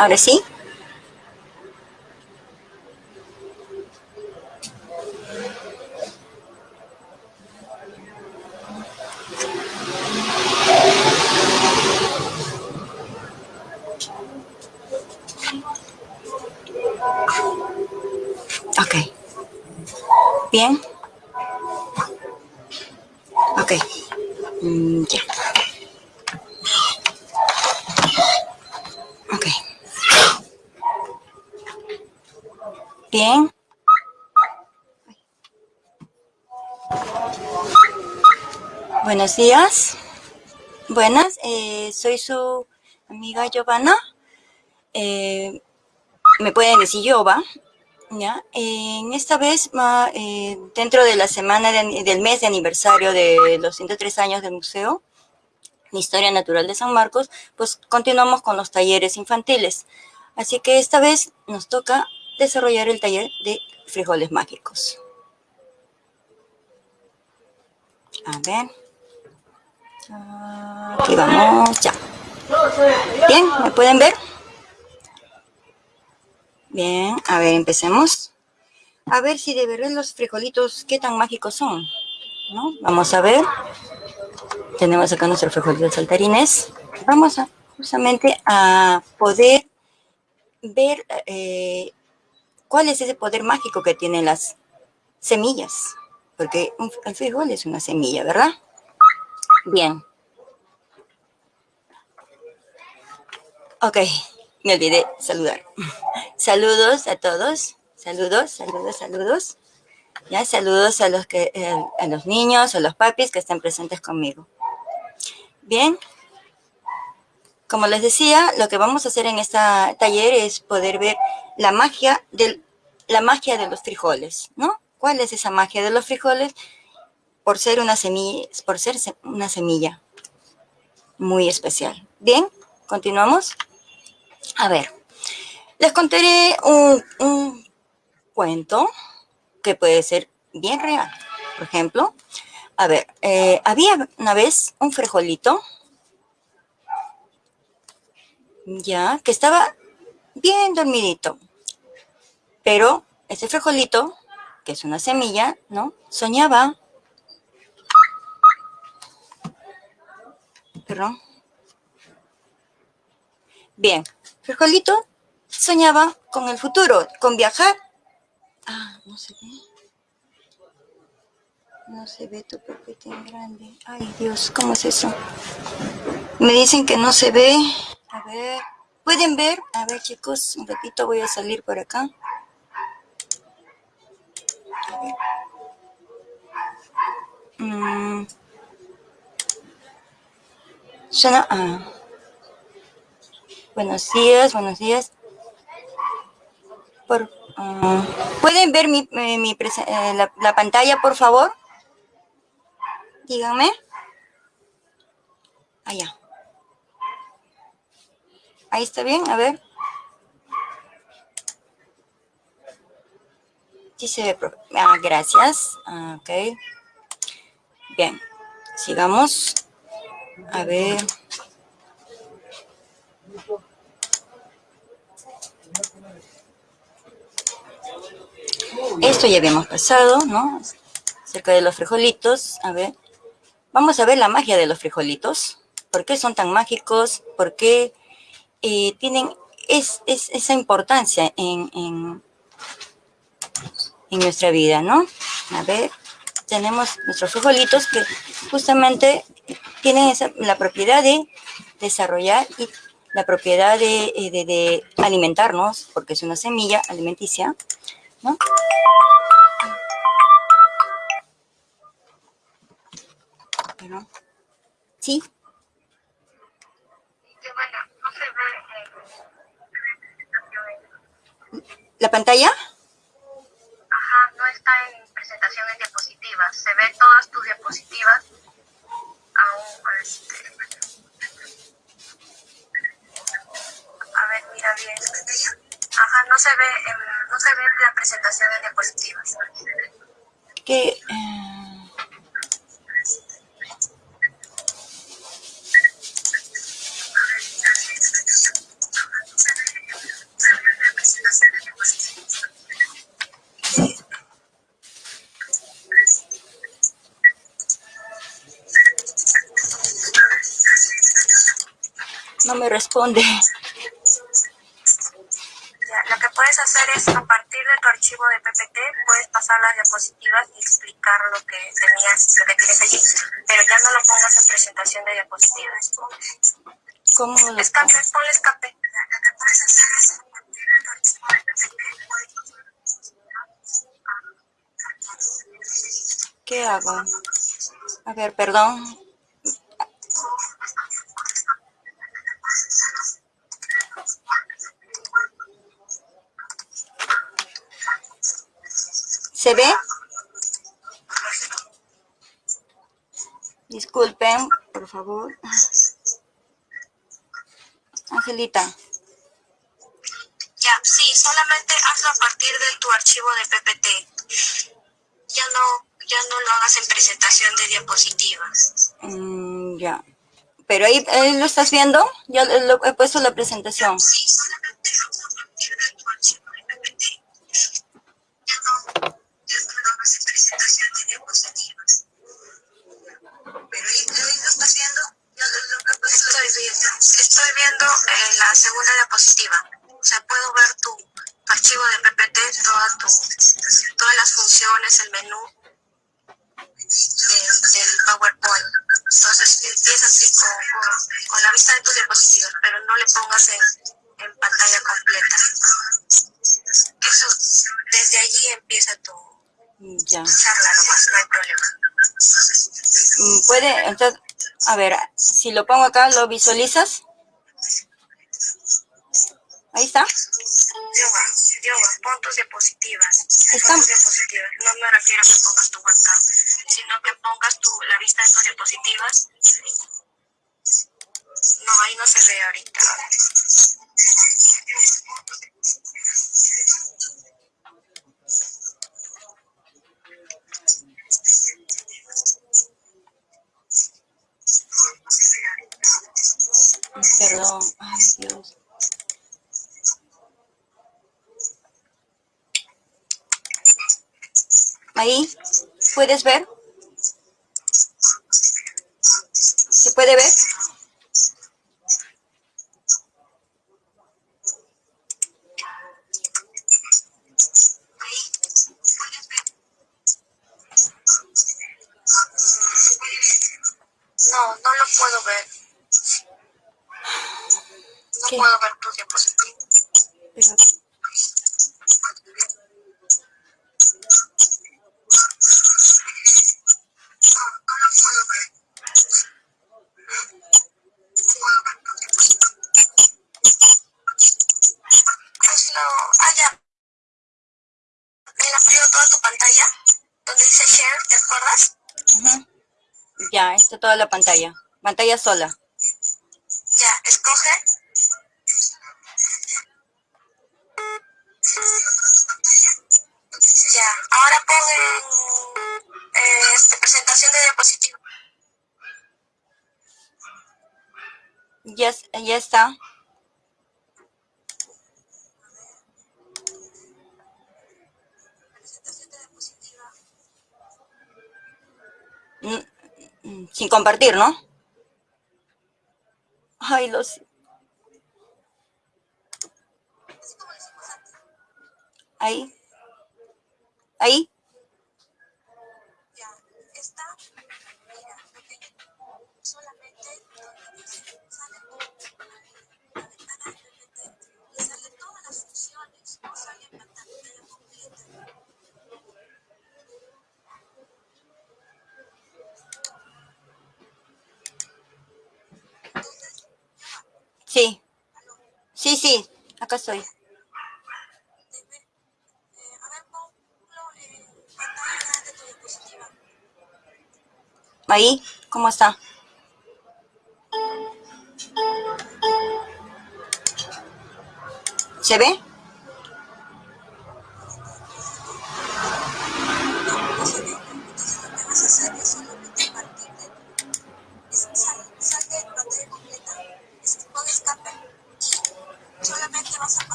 Ahora sí. Ok. Bien. Ok. Mm, ya. Ok. Bien. Buenos días. Buenas, eh, soy su amiga Giovanna. Eh, me pueden decir Giova. ¿ya? En esta vez, eh, dentro de la semana del mes de aniversario de los 103 años del museo, Historia Natural de San Marcos, pues continuamos con los talleres infantiles. Así que esta vez nos toca desarrollar el taller de frijoles mágicos. A ver. Aquí vamos, ya. Bien, ¿me pueden ver? Bien, a ver, empecemos. A ver si de verdad los frijolitos, qué tan mágicos son. ¿No? Vamos a ver. Tenemos acá nuestros frijolitos saltarines. Vamos a, justamente a poder ver eh, cuál es ese poder mágico que tienen las semillas. Porque el frijol es una semilla, ¿verdad? Bien. Ok, me olvidé saludar. Saludos a todos. Saludos, saludos, saludos. Ya, saludos a los que, eh, a los niños, a los papis que estén presentes conmigo. Bien. Como les decía, lo que vamos a hacer en este taller es poder ver la magia del, la magia de los frijoles, ¿no? ¿Cuál es esa magia de los frijoles? Por ser una semilla, por ser una semilla muy especial. Bien, continuamos. A ver, les contaré un, cuento que puede ser bien real. Por ejemplo, a ver, eh, había una vez un frijolito, ya, que estaba bien dormidito. Pero ese frijolito, que es una semilla, ¿no? Soñaba. Bien, frijolito soñaba con el futuro, con viajar. Ah, no se ve. No se ve tu papel en grande. Ay, Dios, ¿cómo es eso? Me dicen que no se ve. A ver, ¿pueden ver? A ver, chicos, un ratito voy a salir por acá. A ver. Mm. Ah. Buenos días, buenos días. Por, uh, ¿Pueden ver mi, eh, mi eh, la, la, pantalla, por favor? Díganme. Allá. Ahí está bien, a ver. Sí se ve. Ah, gracias. Ah, ok. Bien. Sigamos. A ver. Esto ya habíamos pasado, ¿no? Cerca de los frijolitos. A ver. Vamos a ver la magia de los frijolitos. ¿Por qué son tan mágicos? ¿Por qué eh, tienen es, esa importancia en, en, nuestra vida, ¿no? A ver, tenemos nuestros frijolitos que justamente tienen la propiedad de desarrollar y la propiedad de, eh, de, alimentarnos, porque es una semilla alimenticia, ¿no? ¿Sí? ¿La pantalla? Ajá, no está en presentación en diapositivas. Se ve todas tus diapositivas. Aún, este... A ver, mira bien. Ajá, no se ve, no se ve la presentación en diapositivas. ¿Qué? no me responde. Ya, lo que puedes hacer es, a partir de tu archivo de PPT, puedes pasar las diapositivas y explicar lo que tenías, lo que tienes allí, pero ya no lo pongas en presentación de diapositivas. ¿Cómo? Escape, ponle escape. Lo que puedes hacer es, ¿Qué hago? A ver, perdón, ¿Se ve? Disculpen, por favor. Angelita. Ya, sí, solamente hazlo a partir de tu archivo de PPT. Ya no, ya no lo hagas en presentación de diapositivas. Mm, ya. Pero ahí, lo estás viendo, ya lo, he puesto la presentación. Sí. A ver, si lo pongo acá, ¿lo visualizas? ¿Se puede ver? No, no lo puedo ver. No ¿Qué? puedo ver tu diapositiva. Pero... toda la pantalla, pantalla sola. compartir, ¿no? Ay, lo sé. Ahí. Ahí.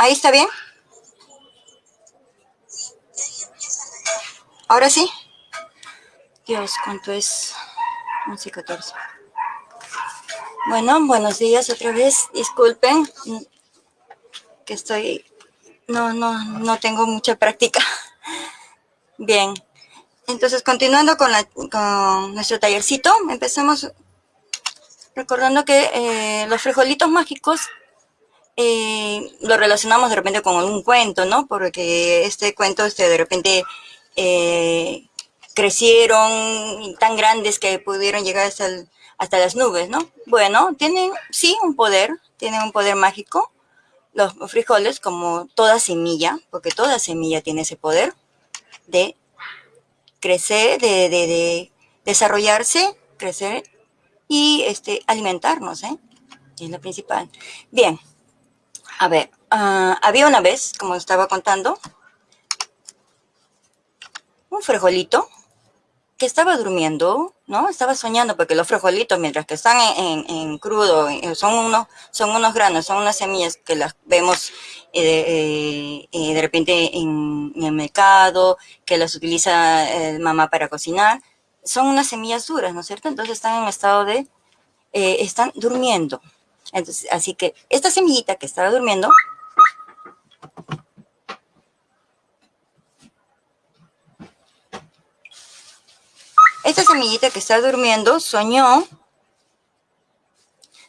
¿Ahí está bien? ¿Ahora sí? Dios, ¿cuánto es? 11 14. Bueno, buenos días otra vez. Disculpen que estoy... No, no, no tengo mucha práctica. Bien. Entonces, continuando con, la, con nuestro tallercito, empezamos recordando que eh, los frijolitos mágicos eh, lo relacionamos de repente con un cuento, ¿no? Porque este cuento este, de repente eh, crecieron tan grandes que pudieron llegar hasta, hasta las nubes, ¿no? Bueno, tienen sí un poder, tienen un poder mágico, los frijoles, como toda semilla, porque toda semilla tiene ese poder de crecer, de, de desarrollarse, crecer y este, alimentarnos, ¿eh? Es lo principal. Bien, a ver, uh, había una vez, como estaba contando, un frijolito que estaba durmiendo, ¿no? Estaba soñando porque los frijolitos, mientras que están en, crudo, eh, son unos, son unos granos, son unas semillas que las vemos eh, eh, de repente en, el mercado, que las utiliza mamá para cocinar. Son unas semillas duras, ¿no es cierto? Entonces están en estado de, están durmiendo. Entonces, así que esta semillita que estaba durmiendo, esta semillita que está durmiendo soñó,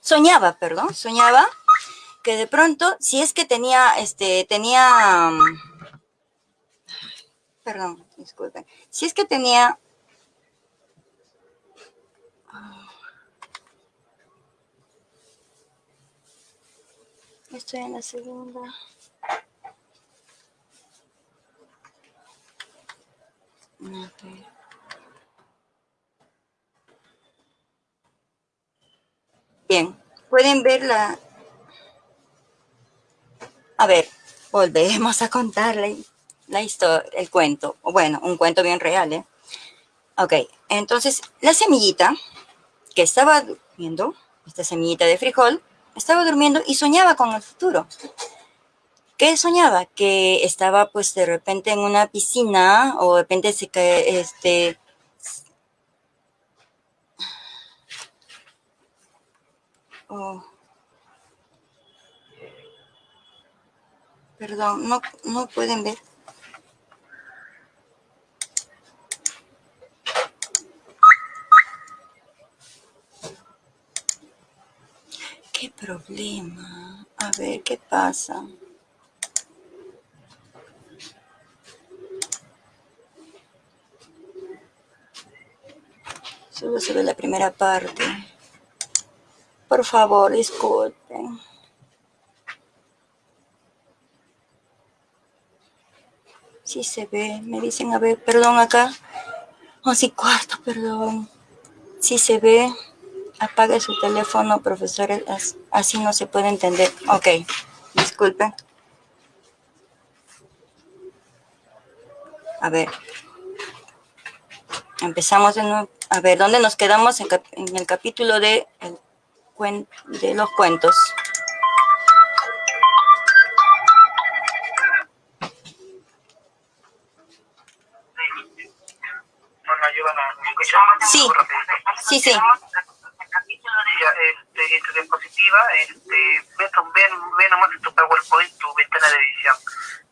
soñaba, perdón, soñaba que de pronto, si es que tenía, este, tenía, perdón, disculpen, si es que tenía Estoy en la segunda. Okay. Bien, pueden ver la... A ver, volvemos a contarle la historia, el cuento. Bueno, un cuento bien real, ¿eh? Ok, entonces la semillita que estaba viendo, esta semillita de frijol, estaba durmiendo y soñaba con el futuro. ¿Qué soñaba? Que estaba pues de repente en una piscina o de repente se cae, este... Oh. Perdón, no, no pueden ver. ¿Qué problema? A ver, ¿qué pasa? Solo se ve la primera parte. Por favor, disculpen. Sí se ve, me dicen, a ver, perdón acá. Once y cuarto, perdón. Sí se ve. Apague su teléfono, profesor, así no se puede entender. Ok, disculpen. A ver. Empezamos de nuevo. A ver, ¿dónde nos quedamos? En, en el capítulo de, el, de los cuentos. Sí, sí, sí diapositiva, este, ve, ve, ve nomás en tu PowerPoint tu ventana de edición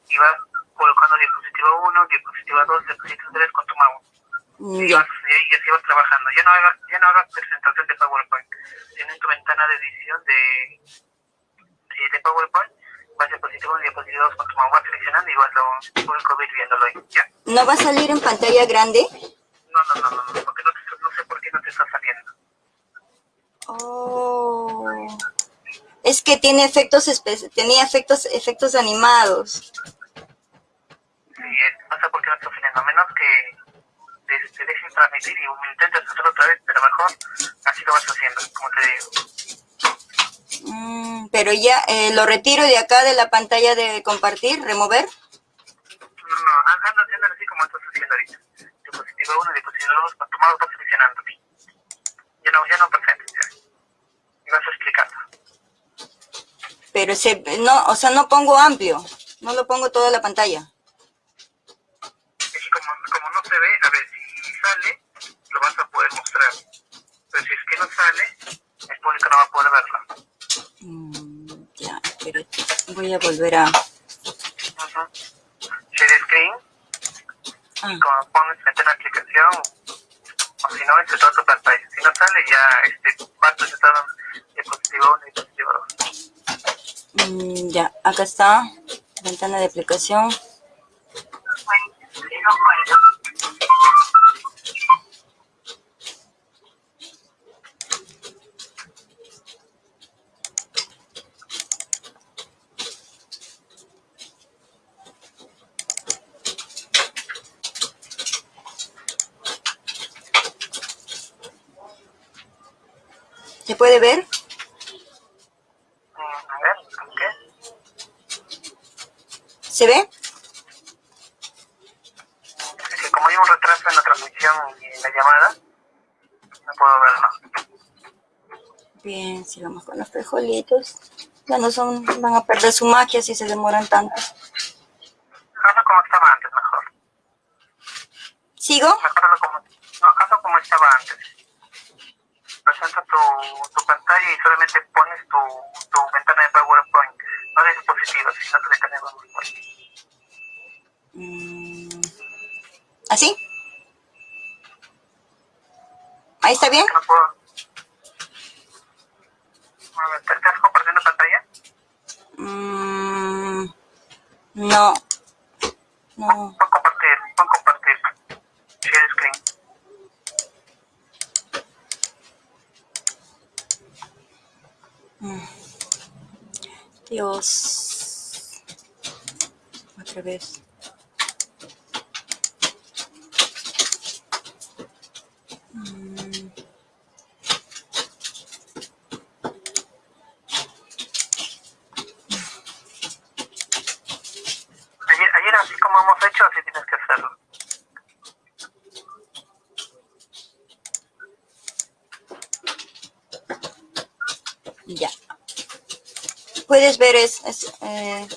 y vas colocando diapositiva 1, diapositiva 2, diapositiva 3 con tu mouse. Y, vas, y, así vas trabajando. Ya no hagas, ya no hagas presentación de PowerPoint. Tienes tu ventana de edición de, de, de PowerPoint, vas diapositiva 1, diapositiva 2 con tu mouse, vas seleccionando y vas lo público ir viéndolo ahí. ¿ya? ¿No va a salir en pantalla grande? No, no, no, no, no porque no, te, no sé por qué no te está saliendo. Oh. Es que tiene efectos tenía efectos efectos animados. Sí, pasa porque no está saliendo, a menos que te, dejen transmitir y intentes hacerlo otra vez, pero mejor así lo vas haciendo, como te digo. Mm, pero ya eh, lo retiro de acá de la pantalla de compartir, remover. No, no, anda haciendo así como estás haciendo ahorita. Diapositiva 1, diapositiva 2, con tu mouse vas seleccionando. Ya no, ya no perfecto, ya. Y vas explicando. Pero se, no, o sea, no pongo amplio. No lo pongo toda la pantalla. Es que como, como no se ve, a ver, si sale, lo vas a poder mostrar. Pero si es que no sale, el público no va a poder verlo. Mm, ya, pero voy a volver a... Ajá. Share screen, Ah, como pones a la aplicación, o si no, este toda tu pantalla. Si no sale, ya este, vas presentado diapositiva 1 y diapositiva 2. mm, ya, acá está. Ventana de aplicación. ¿Se puede ver? Mm, A ver, ¿qué? ¿Se ve? Es que como hay un retraso en la transmisión y en la llamada, no puedo verlo. Bien, sigamos con Ya no son, van a perder su magia si se demoran tanto. Hazlo como estaba antes, mejor. ¿Sigo? Mejoralo como, no, hazlo como estaba antes. Presenta tu, tu pantalla y solamente pones tu, tu ventana de PowerPoint. No de dispositivos, sino tu ventana de PowerPoint. Mm, ¿Así? ¿Ahí está bien? No puedo. A ver, ¿te estás compartiendo pantalla? Mm, no. No. Pon compartir, pon compartir. Share screen. Mm. Dios. Otra vez. Mm, Ayer, ayer así como hemos hecho, así tienes que hacerlo. Ya. Puedes ver es, es, eh,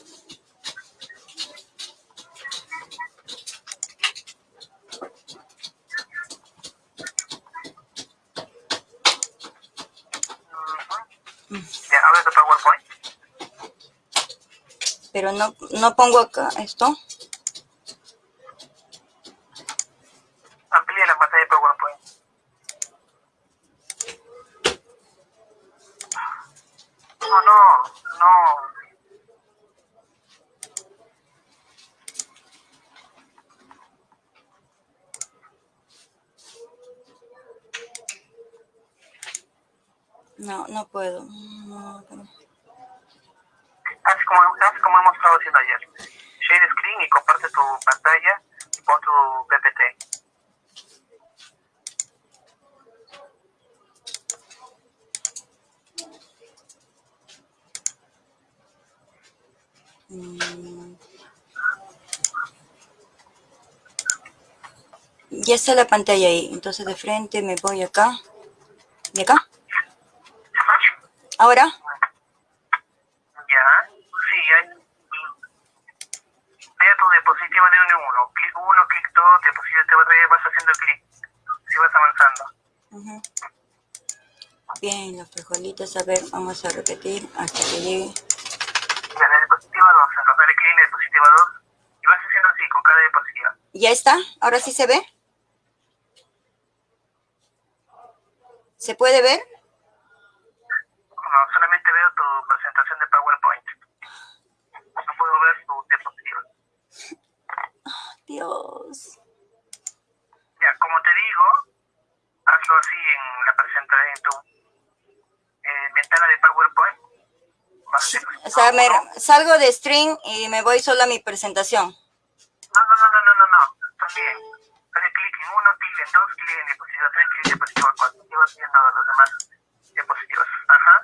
pero no, no pongo acá esto. Amplía la pantalla de PowerPoint. No, no, no. No, no puedo. No, pero- Haz como, haz como hemos estado haciendo ayer. Share screen y comparte tu pantalla y pon tu PPT. Mm. Ya está la pantalla ahí, entonces de frente me voy acá. ¿Y acá? Ahora, Ya, sí, hay. Vea tu diapositiva de uno en uno. Clic uno, clic dos, diapositiva te otra vez vas haciendo clic. Si vas avanzando. Ujú. Bien, los frijolitos, a ver, vamos a repetir hasta que llegue. La diapositiva 2, entonces dale clic diapositiva 2 y vas haciendo así con cada diapositiva. ¿Ya está? ¿Ahora sí se ve? ¿Se puede ver? No, solamente veo tu presentación de PowerPoint. No puedo ver tu diapositiva. Dios. Ya, como te digo, hazlo así en la presentación, en tu eh, ventana de PowerPoint. Vas a hacer así. O sea, me salgo de stream y me voy solo a mi presentación. No, no, no, no, no, no, no. También. Dale clic en uno, clic en dos, clic en diapositiva 3, clic en diapositiva 4. Y vas viendo los demás diapositivas. Ajá.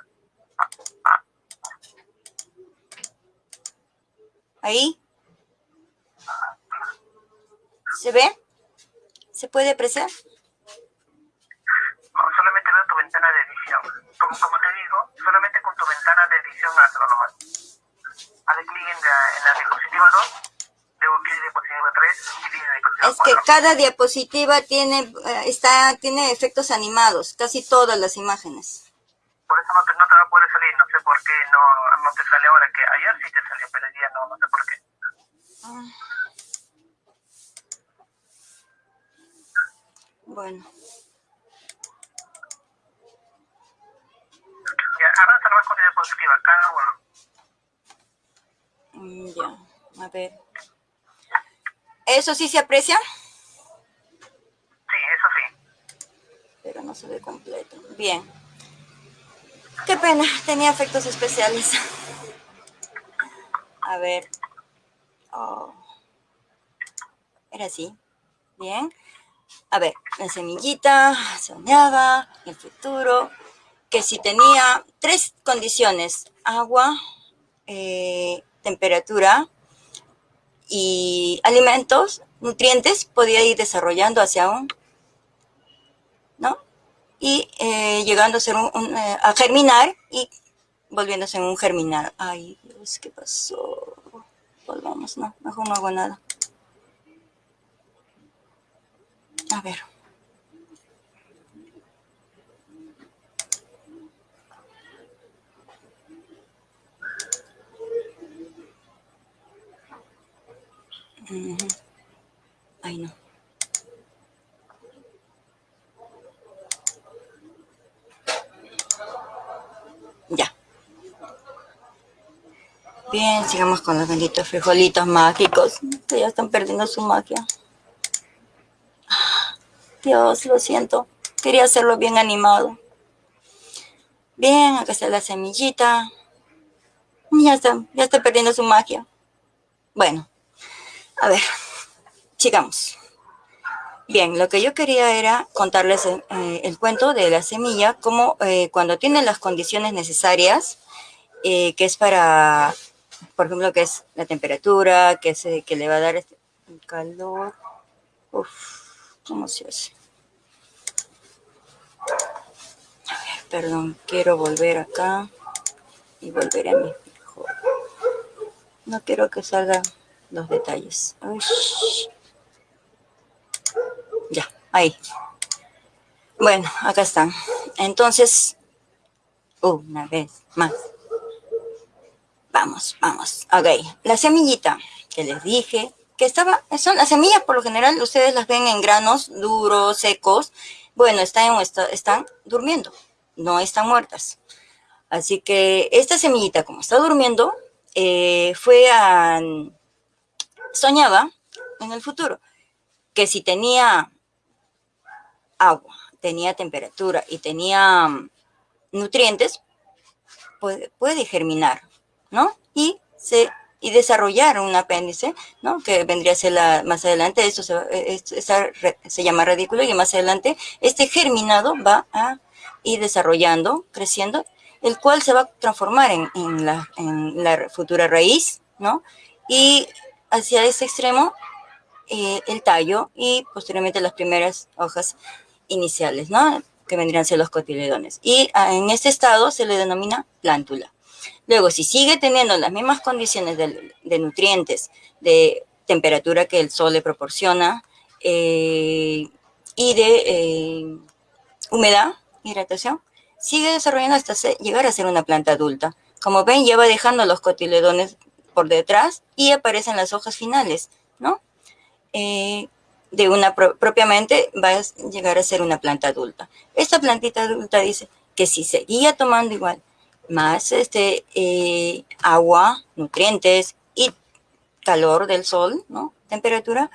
Ahí. ¿Se ve? ¿Se puede apreciar? No, solamente veo tu ventana de edición. edición. Como, como te digo, solamente con tu ventana de edición hazlo nomás. Haz clic en la, en la diapositiva 2, luego clic en diapositiva 3 y clic en diapositiva 4. Es que cada diapositiva tiene, eh, está, tiene efectos animados, casi todas las imágenes. Por eso no te, no te va a poder salir, no sé por qué no, no te sale ahora, que ayer sí te salió, pero el día no, no sé por qué. Bueno, Ya, avanza nomás con la diapositiva, cada uno. mm, ya, a ver. ¿Eso sí se aprecia? Sí, eso sí. Pero no se ve completo. Bien. Qué pena, tenía efectos especiales. A ver. Oh. Era así. Bien. A ver, la semillita soñaba el futuro, que si tenía tres condiciones, agua, eh, temperatura y alimentos, nutrientes, podía ir desarrollando hacia un, ¿no? Y eh, llegando a, ser un, eh, a germinar y volviéndose un germinar. Ay, Dios, ¿qué pasó? Volvamos, no, mejor no hago nada. A ver. Ay, no. Ya. Bien, sigamos con los benditos frijolitos mágicos, ya están perdiendo su magia. Dios, lo siento. Quería hacerlo bien animado. Bien, acá está la semillita. Ya está, ya está perdiendo su magia. Bueno, a ver, sigamos. Bien, lo que yo quería era contarles eh, el cuento de la semilla, como eh, cuando tiene las condiciones necesarias, eh, que es para, por ejemplo, que es la temperatura, que, es, que le va a dar este calor. Uf, ¿cómo se hace? Perdón, quiero volver acá y volver a mi. No quiero que salgan los detalles. Uy. Ahí. Bueno, acá están. Entonces, una vez más. Vamos, vamos. Ok, la semillita que les dije, que estaba, son las semillas por lo general, ustedes las ven en granos duros, secos. Bueno, están, están durmiendo, no están muertas. Así que esta semillita, como está durmiendo, eh, fue a, soñaba en el futuro que si tenía agua, tenía temperatura y tenía um, nutrientes, puede, puede, germinar, ¿no? Y, se, y desarrollar un apéndice, ¿no? Que vendría a ser la, más adelante, esto se, se llama radículo y más adelante este germinado va a ir desarrollando, creciendo, el cual se va a transformar en, en, la, en la futura raíz, ¿no? Y hacia ese extremo eh, el tallo y posteriormente las primeras hojas iniciales, ¿no? Que vendrían a ser los cotiledones. Y ah, en este estado se le denomina plántula. Luego, si sigue teniendo las mismas condiciones de, nutrientes, de temperatura que el sol le proporciona eh, y de eh, humedad, hidratación, sigue desarrollando hasta llegar a ser una planta adulta. Como ven, ya va dejando los cotiledones por detrás y aparecen las hojas finales, ¿no? Eh, de una pro propiamente va a llegar a ser una planta adulta. Esta plantita adulta dice que si seguía tomando igual más este, eh, agua, nutrientes y calor del sol, ¿no? Temperatura,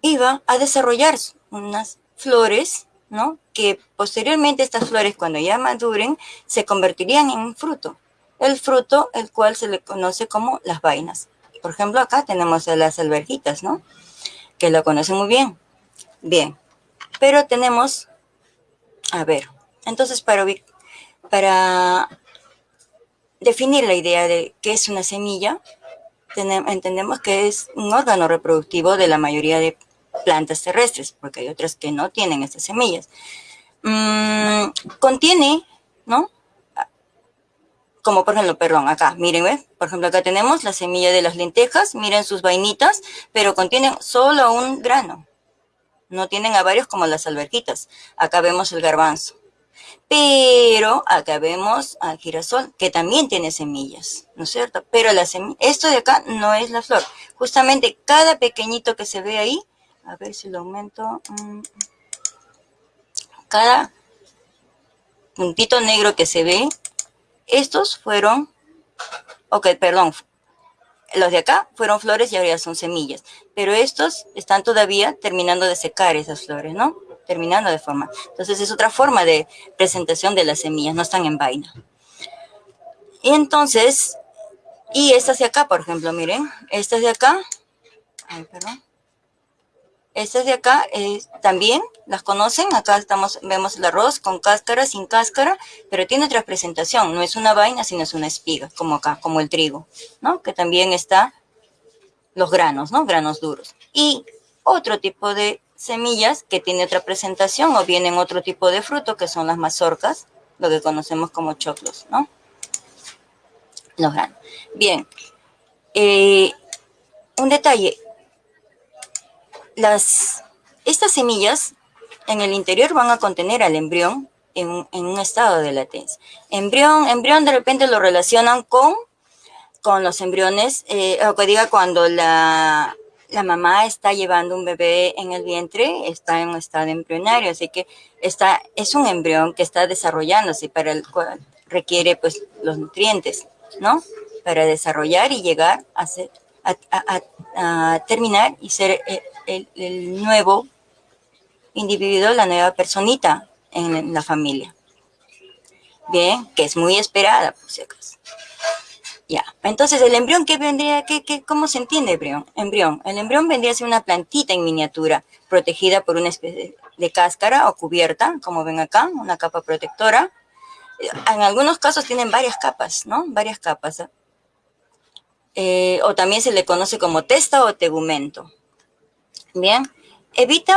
iba a desarrollar unas flores, ¿no? Que posteriormente estas flores, cuando ya maduren, se convertirían en un fruto. El fruto, el cual se le conoce como las vainas. Por ejemplo, acá tenemos las alberjitas, ¿no? Que lo conocen muy bien. Bien. Pero tenemos, a ver, entonces para, definir la idea de qué es una semilla, entendemos que es un órgano reproductivo de la mayoría de plantas terrestres, porque hay otras que no tienen estas semillas. mmm, contiene, ¿no? Como por ejemplo, perdón, acá, miren, ¿ves? Por ejemplo, acá tenemos la semilla de las lentejas, miren sus vainitas, pero contienen solo un grano. No tienen a varios como las alberjitas. Acá vemos el garbanzo. Pero acá vemos al girasol, que también tiene semillas, ¿no es cierto? Pero la esto de acá no es la flor. Justamente cada pequeñito que se ve ahí, a ver si lo aumento, mm, cada puntito negro que se ve, estos fueron, ok, perdón, los de acá fueron flores y ahora son semillas, pero estos están todavía terminando de secar esas flores, ¿no? Terminando de formar. Entonces es otra forma de presentación de las semillas, no están en vaina. Y entonces, y estas de acá, por ejemplo, miren, estas de acá, ay, perdón, estas de acá eh, también las conocen. Acá estamos, vemos el arroz con cáscara, sin cáscara, pero tiene otra presentación. No es una vaina, sino es una espiga, como acá, como el trigo, ¿no? Que también está los granos, ¿no? Granos duros. Y otro tipo de semillas que tiene otra presentación o vienen otro tipo de fruto, que son las mazorcas, lo que conocemos como choclos, ¿no? Los granos. Bien. Eh, un detalle, las, estas semillas en el interior van a contener al embrión en, un estado de latencia. Embrión, embrión de repente lo relacionan con, con los embriones, eh, o que diga cuando la, la mamá está llevando un bebé en el vientre, está en un estado embrionario, así que está, es un embrión que está desarrollándose para el cual requiere pues los nutrientes, ¿no? Para desarrollar y llegar a, ser, a, terminar y ser eh, el, nuevo individuo, la nueva personita en la familia. Bien, que es muy esperada, por si acaso. Ya, entonces el embrión, ¿qué vendría? ¿Qué, qué, ¿Cómo se entiende embrión? embrión? El embrión vendría a ser una plantita en miniatura, protegida por una especie de cáscara o cubierta, como ven acá, una capa protectora. En algunos casos tienen varias capas, ¿no? Varias capas. Eh, o también se le conoce como testa o tegumento. Bien, evita,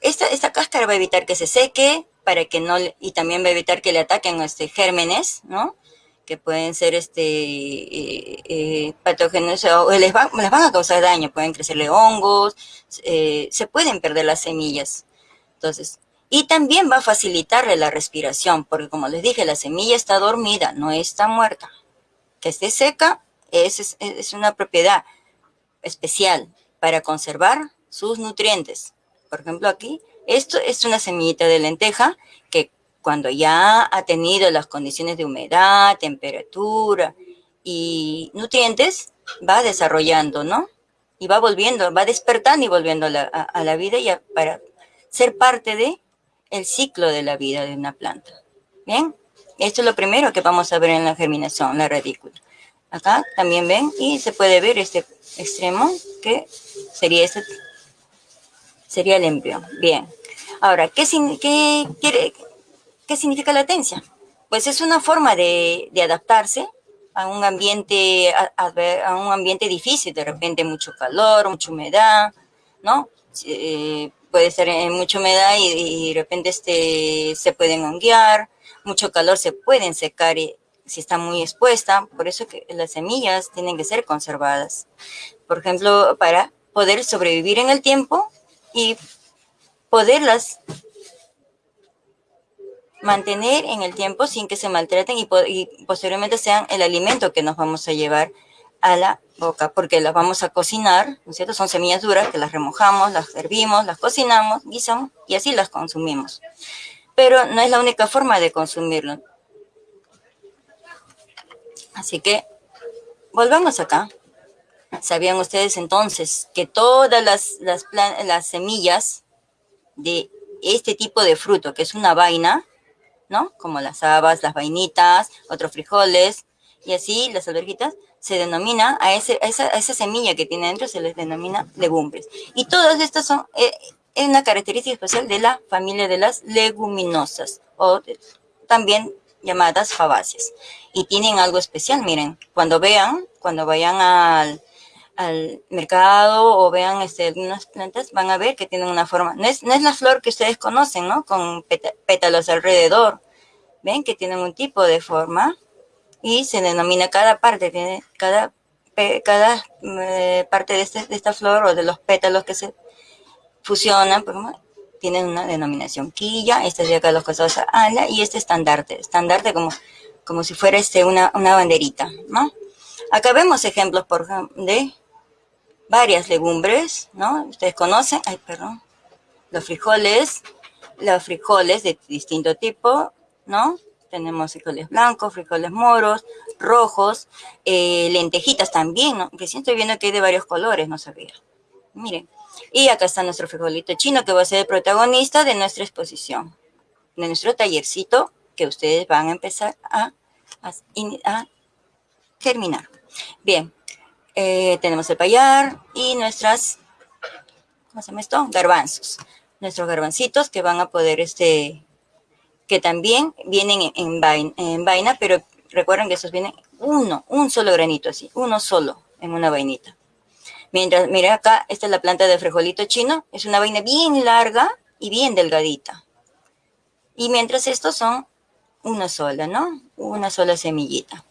esta, esta cáscara va a evitar que se seque, para que no, y también va a evitar que le ataquen este, gérmenes, ¿no? Que pueden ser este, eh, eh, patógenos o les, les van a causar daño, pueden crecerle hongos, eh, se pueden perder las semillas. Entonces, y también va a facilitarle la respiración, porque como les dije, la semilla está dormida, no está muerta. Que esté seca es, es, una propiedad especial para conservar sus nutrientes. Por ejemplo, aquí, esto es una semillita de lenteja que cuando ya ha tenido las condiciones de humedad, temperatura y nutrientes, va desarrollando, ¿no? Y va volviendo, va despertando y volviendo a la, vida ya para ser parte de el ciclo de la vida de una planta. Bien, esto es lo primero que vamos a ver en la germinación, la radícula. Acá también ven y se puede ver este extremo que sería este sería el embrión. Bien. Ahora, ¿qué, qué, quiere, ¿qué significa latencia? Pues es una forma de, adaptarse a un ambiente a, un ambiente difícil, de repente mucho calor, mucha humedad, ¿no? Eh, puede ser en mucha humedad y, de repente este, se pueden honguear, mucho calor se pueden secar si está muy expuesta, por eso que las semillas tienen que ser conservadas. Por ejemplo, para poder sobrevivir en el tiempo, y poderlas mantener en el tiempo sin que se maltraten y, posteriormente sean el alimento que nos vamos a llevar a la boca, porque las vamos a cocinar, ¿no es cierto? Son semillas duras que las remojamos, las hervimos, las cocinamos, guisamos y así las consumimos. Pero no es la única forma de consumirlo. Así que volvamos acá. ¿Sabían ustedes entonces que todas las, las, las semillas de este tipo de fruto, que es una vaina, ¿no? Como las habas, las vainitas, otros frijoles, y así las alberjitas, se denomina, a, ese, esa, esa, semilla que tiene dentro se les denomina legumbres. Y todas estas son eh, una característica especial de la familia de las leguminosas, o también llamadas fabáceas. Y tienen algo especial, miren, cuando vean, cuando vayan al al mercado o vean este, algunas plantas, van a ver que tienen una forma. No es, no es la flor que ustedes conocen, ¿no? Con pétalos alrededor. Ven que tienen un tipo de forma y se denomina cada parte, tiene cada, cada eh, parte de, este, de, esta flor o de los pétalos que se fusionan, tienen una denominación quilla, este es de acá los costados ala y este estandarte, estandarte como, como si fuera este una, una banderita, ¿no? Acá vemos ejemplos de varias legumbres, ¿no? Ustedes conocen, ay, perdón, los frijoles, los frijoles de distinto tipo, ¿no? Tenemos frijoles blancos, frijoles moros, rojos, eh, lentejitas también, ¿no? Sí estoy viendo que hay de varios colores, no sabía. Miren. Y acá está nuestro frijolito chino que va a ser el protagonista de nuestra exposición, de nuestro tallercito que ustedes van a empezar a, a, a germinar. Bien, eh, tenemos el payar y nuestras, ¿cómo se llama esto? Garbanzos. Nuestros garbancitos que van a poder, este, que también vienen en, vaina, en vaina, pero recuerden que esos vienen uno, un solo granito así, uno solo en una vainita. Mientras, mira acá, esta es la planta de frijolito chino, es una vaina bien larga y bien delgadita. Y mientras estos son una sola, ¿no? Una sola semillita.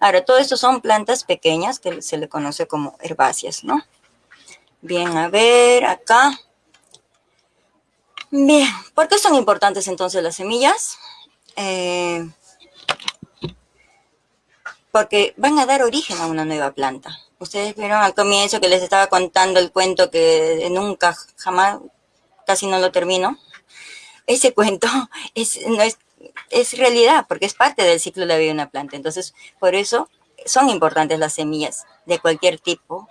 Ahora, todo esto son plantas pequeñas que se le conoce como herbáceas, ¿no? Bien, a ver, acá. Bien, ¿por qué son importantes entonces las semillas? Eh, porque van a dar origen a una nueva planta. Ustedes vieron al comienzo que les estaba contando el cuento que nunca, jamás, casi no lo termino. Ese cuento es, no es es realidad, porque es parte del ciclo de la vida de una planta. Entonces, por eso son importantes las semillas de cualquier tipo.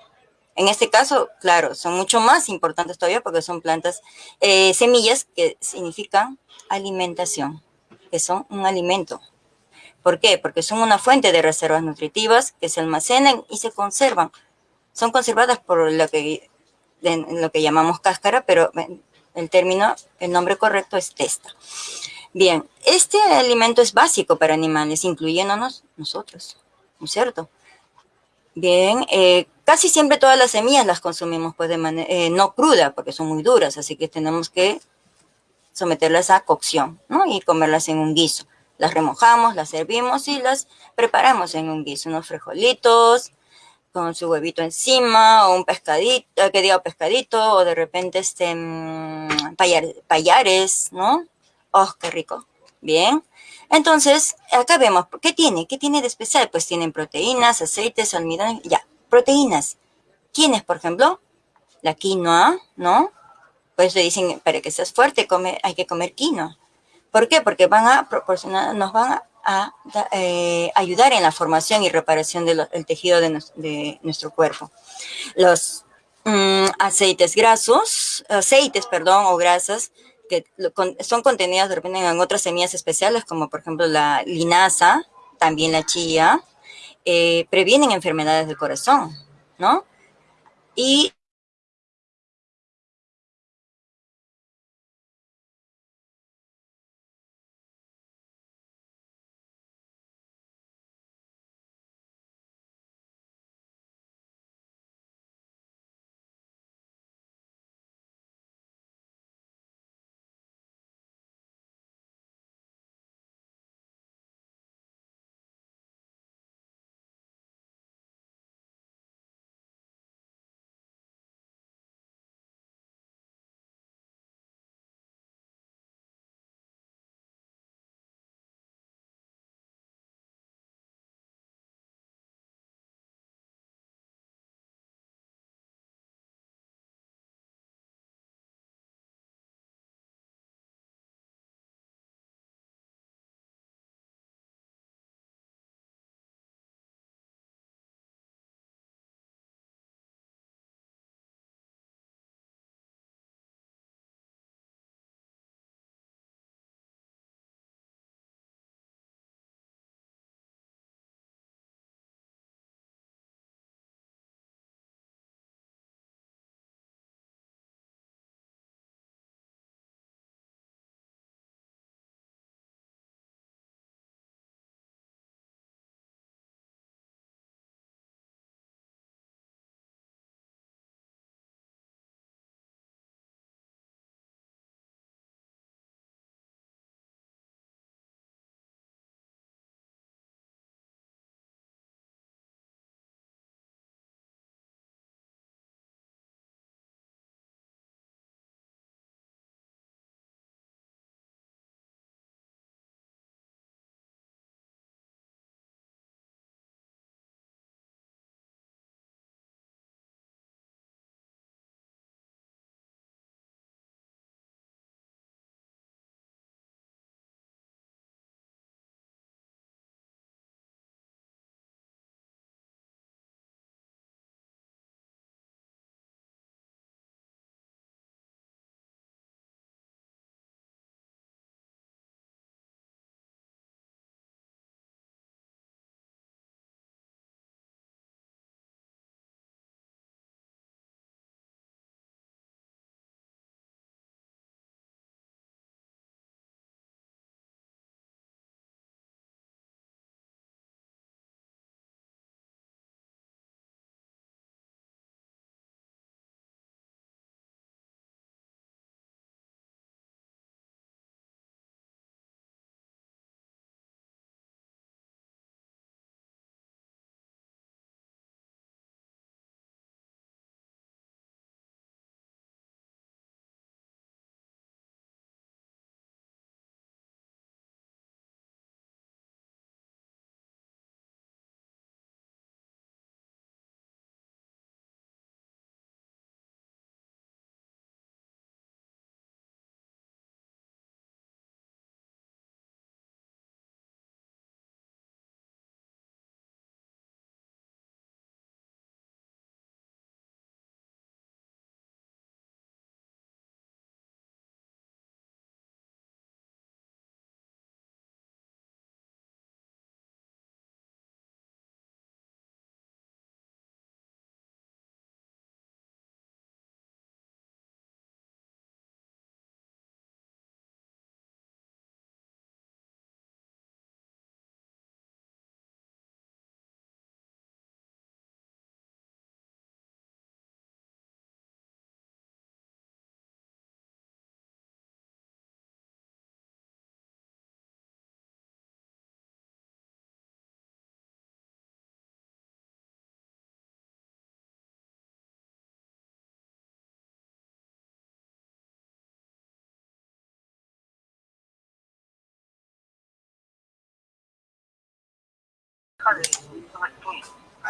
En este caso, claro, son mucho más importantes todavía porque son plantas, eh, semillas que significan alimentación, que son un alimento. ¿Por qué? Porque son una fuente de reservas nutritivas que se almacenan y se conservan. Son conservadas por lo que, lo que llamamos cáscara, pero el término, el nombre correcto es testa. Bien, este alimento es básico para animales, incluyéndonos nosotros, ¿no es cierto? Bien, eh, casi siempre todas las semillas las consumimos pues de manera, eh, no cruda, porque son muy duras, así que tenemos que someterlas a cocción, ¿no? Y comerlas en un guiso. Las remojamos, las servimos y las preparamos en un guiso, unos frijolitos, con su huevito encima, o un pescadito, eh, que diga pescadito, o de repente este, mm, payares, ¿no? ¡Oh, qué rico! Bien. Entonces, acá vemos, ¿qué tiene? ¿Qué tiene de especial? Pues tienen proteínas, aceites, almidón, ya. Proteínas. ¿Quiénes, por ejemplo? La quinoa, ¿no? Pues le dicen, para que seas fuerte, come, hay que comer quinoa. ¿Por qué? Porque van a proporcionar, nos van a, eh, ayudar en la formación y reparación del tejido de, nuestro cuerpo. Los mm, aceites grasos, aceites, perdón, o grasas, que son contenidas de repente en otras semillas especiales, como por ejemplo la linaza, también la chía, eh, previenen enfermedades del corazón, ¿no? Y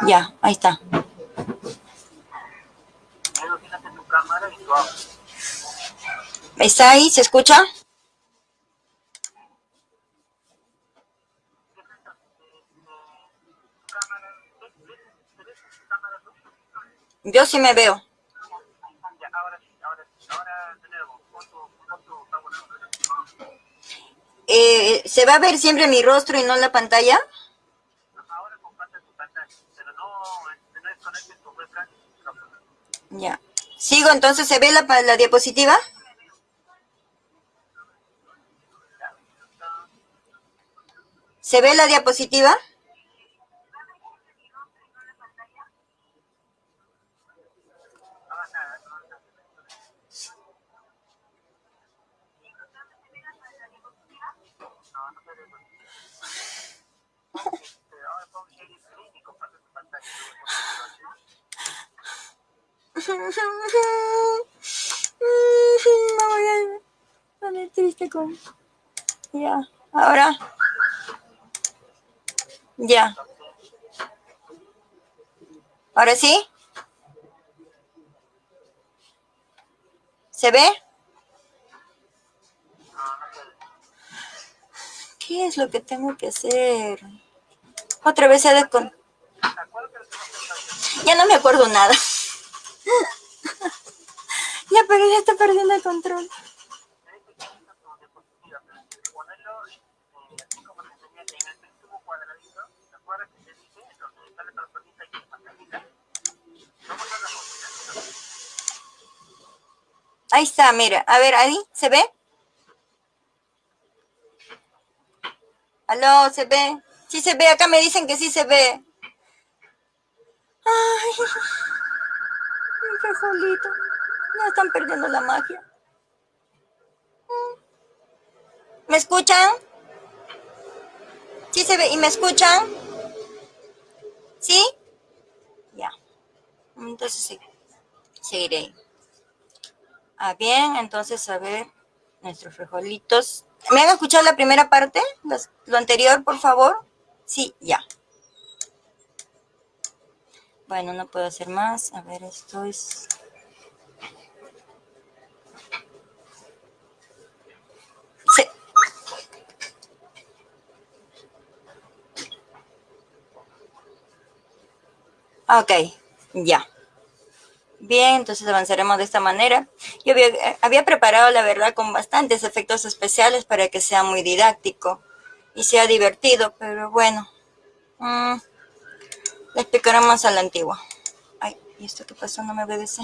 Ya, ahí está. ¿Está ahí? ¿Se escucha? Yo sí me veo. Eh, ¿Se va a ver siempre mi rostro y no la pantalla? Ya. ¿Sigo entonces? ¿Se ve la, la diapositiva? ¿Se ve la diapositiva? A poner triste con... Ya, ahora. Ya. ¿Ahora sí? ¿Se ve? ¿Qué es lo que tengo que hacer? Otra vez se ha con... Ya no me acuerdo nada. Ya, pero ya está perdiendo el control. Ahí está, mira. A ver, ahí, ¿se ve? Aló, ¿se ve? Sí se ve, acá me dicen que sí se ve. Ay, mi frijolito. Ya están perdiendo la magia. ¿Me escuchan? ¿Sí se ve? ¿Y me escuchan? ¿Sí? Ya. Entonces sí, seguiré. Ah, bien, entonces a ver, nuestros frijolitos. ¿Me han escuchado la primera parte? lo anterior, por favor. Sí, ya. Bueno, no puedo hacer más. A ver, esto es... Ok, ya. Bien, entonces avanzaremos de esta manera. Yo había, preparado, la verdad, con bastantes efectos especiales para que sea muy didáctico y sea divertido, pero bueno. Mm, le explicaremos a la antigua. Ay, ¿y esto qué pasó? No me obedece.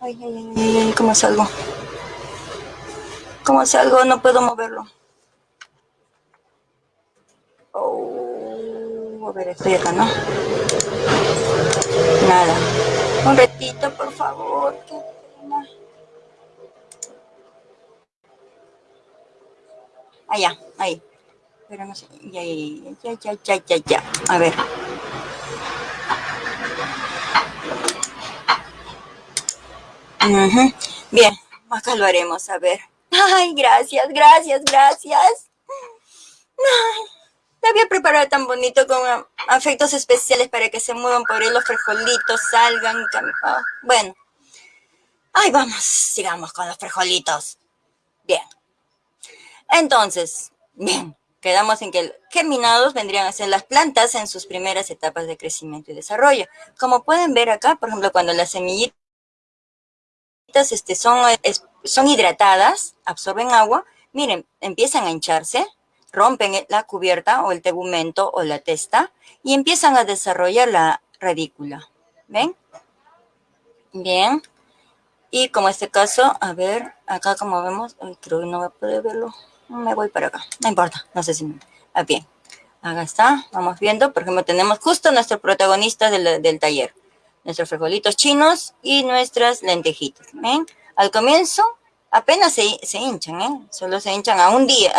Ay, ay, ay, ay, ¿cómo salgo? ¿Cómo salgo? No puedo moverlo. Oh, a ver, estoy acá, ¿no? Nada. Un retito, por favor. Qué pena. Allá, ahí. Pero no sé. Ya, ya, ya, ya, ya, ya. A ver. Bien, acá lo haremos, a ver. Ay, gracias, gracias, gracias. Ay, había preparado tan bonito con afectos especiales para que se muevan por él los frijolitos, salgan. Oh, bueno. Ay, vamos, sigamos con los frijolitos. Bien. Entonces, bien, quedamos en que germinados vendrían a ser las plantas en sus primeras etapas de crecimiento y desarrollo. Como pueden ver acá, por ejemplo, cuando las semillitas este, son, son hidratadas, absorben agua, miren, empiezan a hincharse, rompen la cubierta o el tegumento o la testa y empiezan a desarrollar la radícula. ¿Ven? Bien. Y como este caso, a ver, acá como vemos, creo que no voy a poder verlo. Me voy para acá, no importa, no sé si... Me, ah, bien, acá está, vamos viendo. Por ejemplo, tenemos justo nuestro protagonista del, del taller nuestros frijolitos chinos y nuestras lentejitas. ¿ven? Al comienzo apenas se, se hinchan, ¿eh? Solo se hinchan a un día.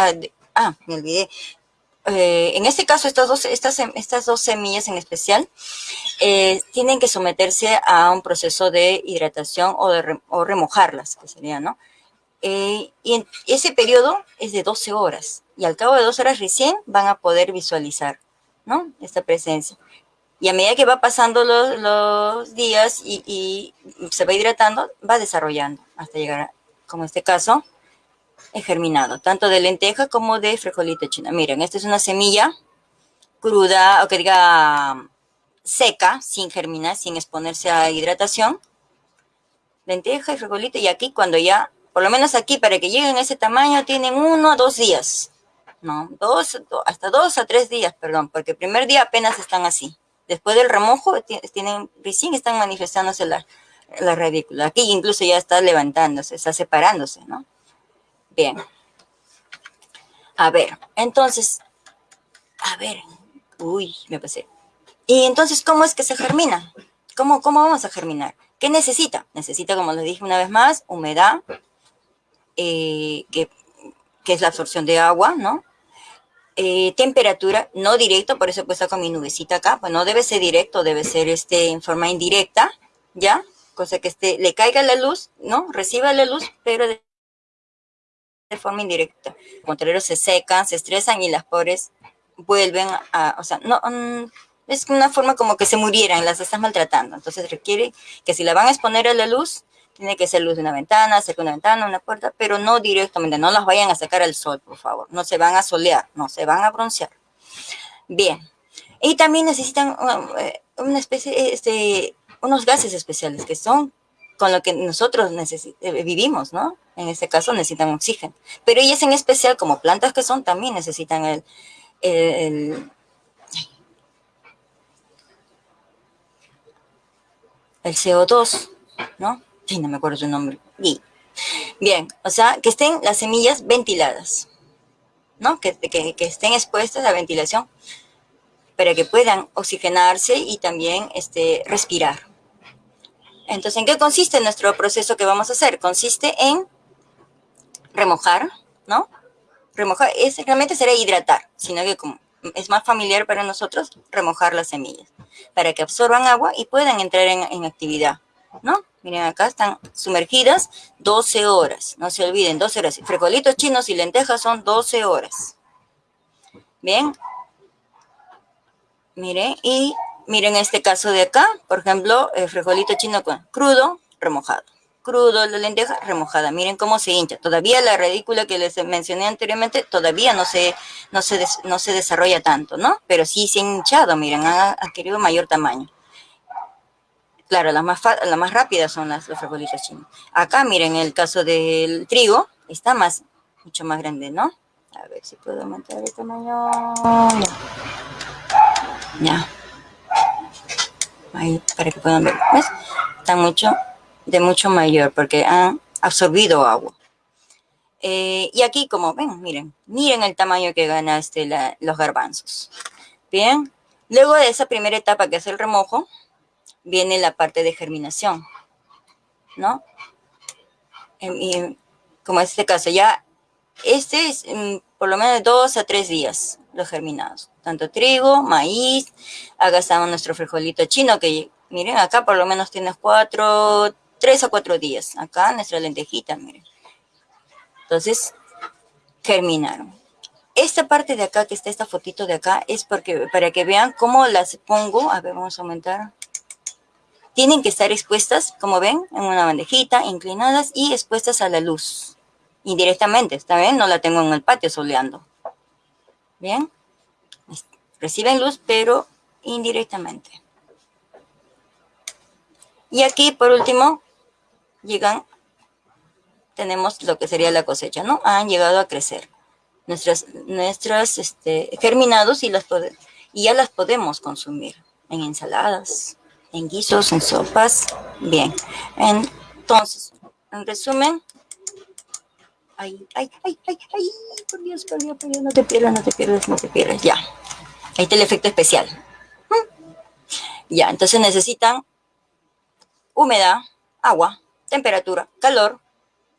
Ah, me olvidé. Eh, en este caso, estas dos, estas, estas dos semillas en especial eh, tienen que someterse a un proceso de hidratación o, de o remojarlas, que sería, ¿no? Eh, y ese periodo es de 12 horas y al cabo de 12 horas recién van a poder visualizar ¿no? Esta presencia. Y a medida que va pasando los, días y, se va hidratando, va desarrollando hasta llegar, como en este caso, germinado, tanto de lenteja como de frijolito chino. Miren, esta es una semilla cruda, o que diga seca, sin germinar, sin exponerse a hidratación. Lenteja y frijolito, y aquí cuando ya, por lo menos aquí, para que lleguen a ese tamaño, tienen uno o dos días. No, dos, hasta dos a tres días, perdón, porque el primer día apenas están así. Después del remojo, tienen, recién están manifestándose la, la radícula. Aquí incluso ya está levantándose, está separándose, ¿no? Bien. A ver, entonces, a ver, uy, me pasé. Y entonces, ¿cómo es que se germina? ¿Cómo, cómo vamos a germinar? ¿Qué necesita? Necesita, como les dije una vez más, humedad, eh, que, que, es la absorción de agua, ¿no? Eh, temperatura, no directo, por eso he puesto con mi nubecita acá, pues no debe ser directo, debe ser este, en forma indirecta, ¿ya? Cosa que este, le caiga la luz, ¿no? Reciba la luz, pero de, forma indirecta. Los contrario, se secan, se estresan y las pobres vuelven a, o sea, no, mm, es una forma como que se murieran, las estás maltratando. Entonces requiere que si la van a exponer a la luz, tiene que ser luz de una ventana, cerca de una ventana, una puerta, pero no directamente, no las vayan a sacar al sol, por favor. No se van a solear, no se van a broncear. Bien. Y también necesitan eh, una especie, este, unos gases especiales que son con lo que nosotros eh, vivimos, ¿no? En este caso necesitan oxígeno. Pero ellas en especial, como plantas que son, también necesitan el, el, el CO2, ¿no? sí, no me acuerdo su nombre. Bien, o sea, que estén las semillas ventiladas, ¿no? Que, que, estén expuestas a ventilación para que puedan oxigenarse y también este, respirar. Entonces, ¿en qué consiste nuestro proceso que vamos a hacer? Consiste en remojar, ¿no? Remojar, es, realmente será hidratar, sino que es más familiar para nosotros remojar las semillas, para que absorban agua y puedan entrar en, en actividad, ¿no? Miren, acá están sumergidas 12 horas. No se olviden, 12 horas. Frijolitos chinos y lentejas son 12 horas. Bien. Miren, y miren este caso de acá. Por ejemplo, el frijolito chino crudo, remojado. Crudo, la lenteja remojada. Miren cómo se hincha. Todavía la ridícula que les mencioné anteriormente, todavía no se, no se, no se desarrolla tanto, ¿no? Pero sí se ha hinchado, miren, ha adquirido mayor tamaño. Claro, las más, las más rápidas son las, los frijolitos chinos. Acá, miren, el caso del trigo, está más, mucho más grande, ¿no? A ver si puedo aumentar el tamaño. Ya. Ahí, para que puedan ver. ¿Ves? Está mucho, de mucho mayor, porque han absorbido agua. Eh, y aquí, como ven, miren, miren el tamaño que gana este, los garbanzos. Bien. Luego de esa primera etapa que es el remojo, viene la parte de germinación, ¿no? Y, como en este caso, ya este es mm, por lo menos dos a tres días los germinados. Tanto trigo, maíz, acá nuestro frijolito chino, que miren, acá por lo menos tienes cuatro, tres a cuatro días. Acá nuestra lentejita, miren. Entonces, germinaron. Esta parte de acá, que está esta fotito de acá, es porque, para que vean cómo las pongo. A ver, vamos a aumentar tienen que estar expuestas, como ven, en una bandejita, inclinadas y expuestas a la luz. Indirectamente, ¿está bien? No la tengo en el patio soleando. ¿Bien? Reciben luz, pero indirectamente. Y aquí, por último, llegan, tenemos lo que sería la cosecha, ¿no? Han llegado a crecer nuestras, nuestras este, germinados y, las y ya las podemos consumir en ensaladas, en guisos, en sopas. Bien, entonces, en resumen, ay, ay, ay, ay, ay, por Dios, por Dios, por Dios, no te pierdas, no te pierdas, no te pierdas, ya. Ahí está el efecto especial. Ya, entonces necesitan humedad, agua, temperatura, calor,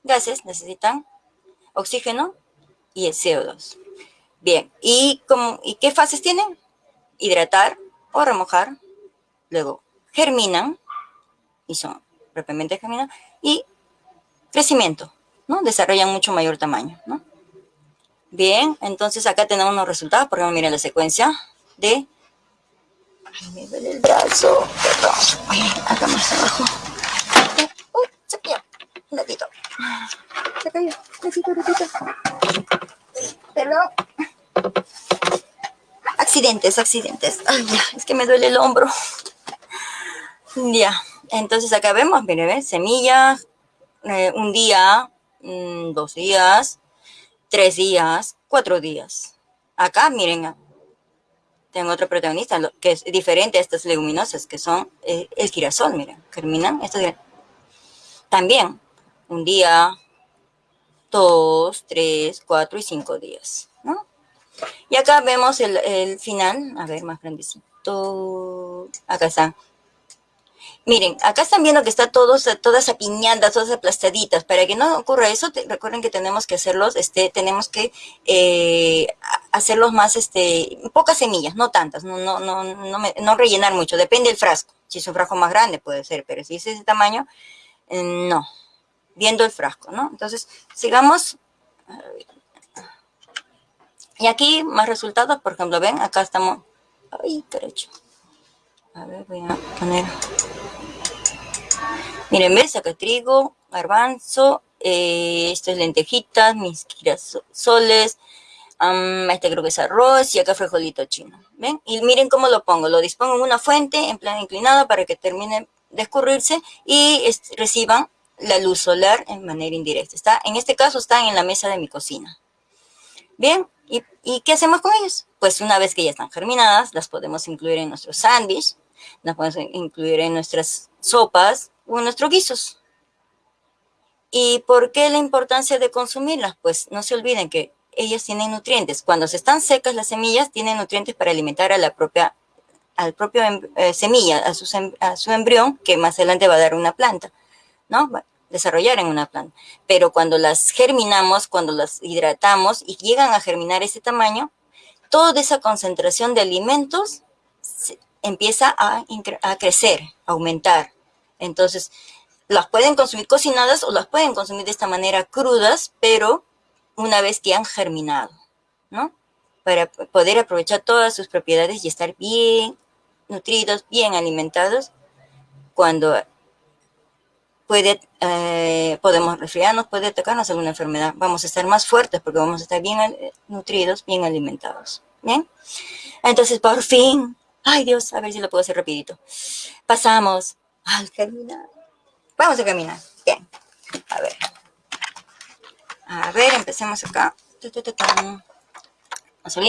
gases, necesitan oxígeno y el CO2. Bien, ¿y, cómo, ¿y qué fases tienen? Hidratar o remojar, luego germinan, y son propiamente germinan, y crecimiento, ¿no? Desarrollan mucho mayor tamaño, ¿no? Bien, entonces acá tenemos unos resultados, por ejemplo, miren la secuencia de Ay, me duele el brazo. Perdón. acá más abajo. Uh, se cayó. Un ratito. Se cayó. Ratito, ratito. Perdón. Accidentes, accidentes. Ay, ya, es que me duele el hombro. Ya, entonces acá vemos, miren, ¿ves? semillas, eh, un día, mm, dos días, tres días, cuatro días. Acá, miren, tengo otro protagonista que es diferente a estas leguminosas, que son eh, el girasol, miren, germinan. también, un día, dos, tres, cuatro y cinco días. Y acá vemos el, el final, a ver, más grandecito. Acá está, Miren, acá están viendo que está todo, todas apiñadas, todas aplastaditas. Para que no ocurra eso, recuerden que tenemos que hacerlos, este, tenemos que eh, hacerlos más, este, pocas semillas, no tantas, no, no, no, no, rellenar mucho, depende del frasco. Si es un frasco más grande puede ser, pero si es ese tamaño, eh, no. Viendo el frasco, ¿no? Entonces, sigamos. Y aquí más resultados, por ejemplo, ven, acá estamos. Ay, derecho. A ver, voy a poner Miren, ves, acá trigo, garbanzo, eh, esto es lentejitas, mis girasoles, este creo que es arroz y acá frijolito chino. ¿Ven? Y miren cómo lo pongo. Lo dispongo en una fuente en plan inclinado para que termine de escurrirse y reciban la luz solar en manera indirecta. Está, en este caso están en la mesa de mi cocina. Bien, ¿Y, ¿y qué hacemos con ellos? Pues una vez que ya están germinadas, las podemos incluir en nuestro sándwich, las podemos incluir en nuestras sopas, o nuestros guisos. ¿Y por qué la importancia de consumirlas? Pues no se olviden que ellas tienen nutrientes. Cuando se están secas las semillas, tienen nutrientes para alimentar a la propia al propio em, eh, semilla, a su, a su embrión, que más adelante va a dar una planta, ¿no? Desarrollar en una planta. Pero cuando las germinamos, cuando las hidratamos y llegan a germinar ese tamaño, toda esa concentración de alimentos empieza a, a crecer, a aumentar. Entonces, las pueden consumir cocinadas o las pueden consumir de esta manera crudas, pero una vez que han germinado, ¿no? Para poder aprovechar todas sus propiedades y estar bien nutridos, bien alimentados, cuando puede, eh, podemos resfriarnos, puede atacarnos alguna enfermedad. Vamos a estar más fuertes porque vamos a estar bien eh, nutridos, bien alimentados. ¿Bien? Entonces, por fin, ay Dios, a ver si lo puedo hacer rapidito. Pasamos al caminar. Vamos a caminar. Bien. A ver. A ver, empecemos acá.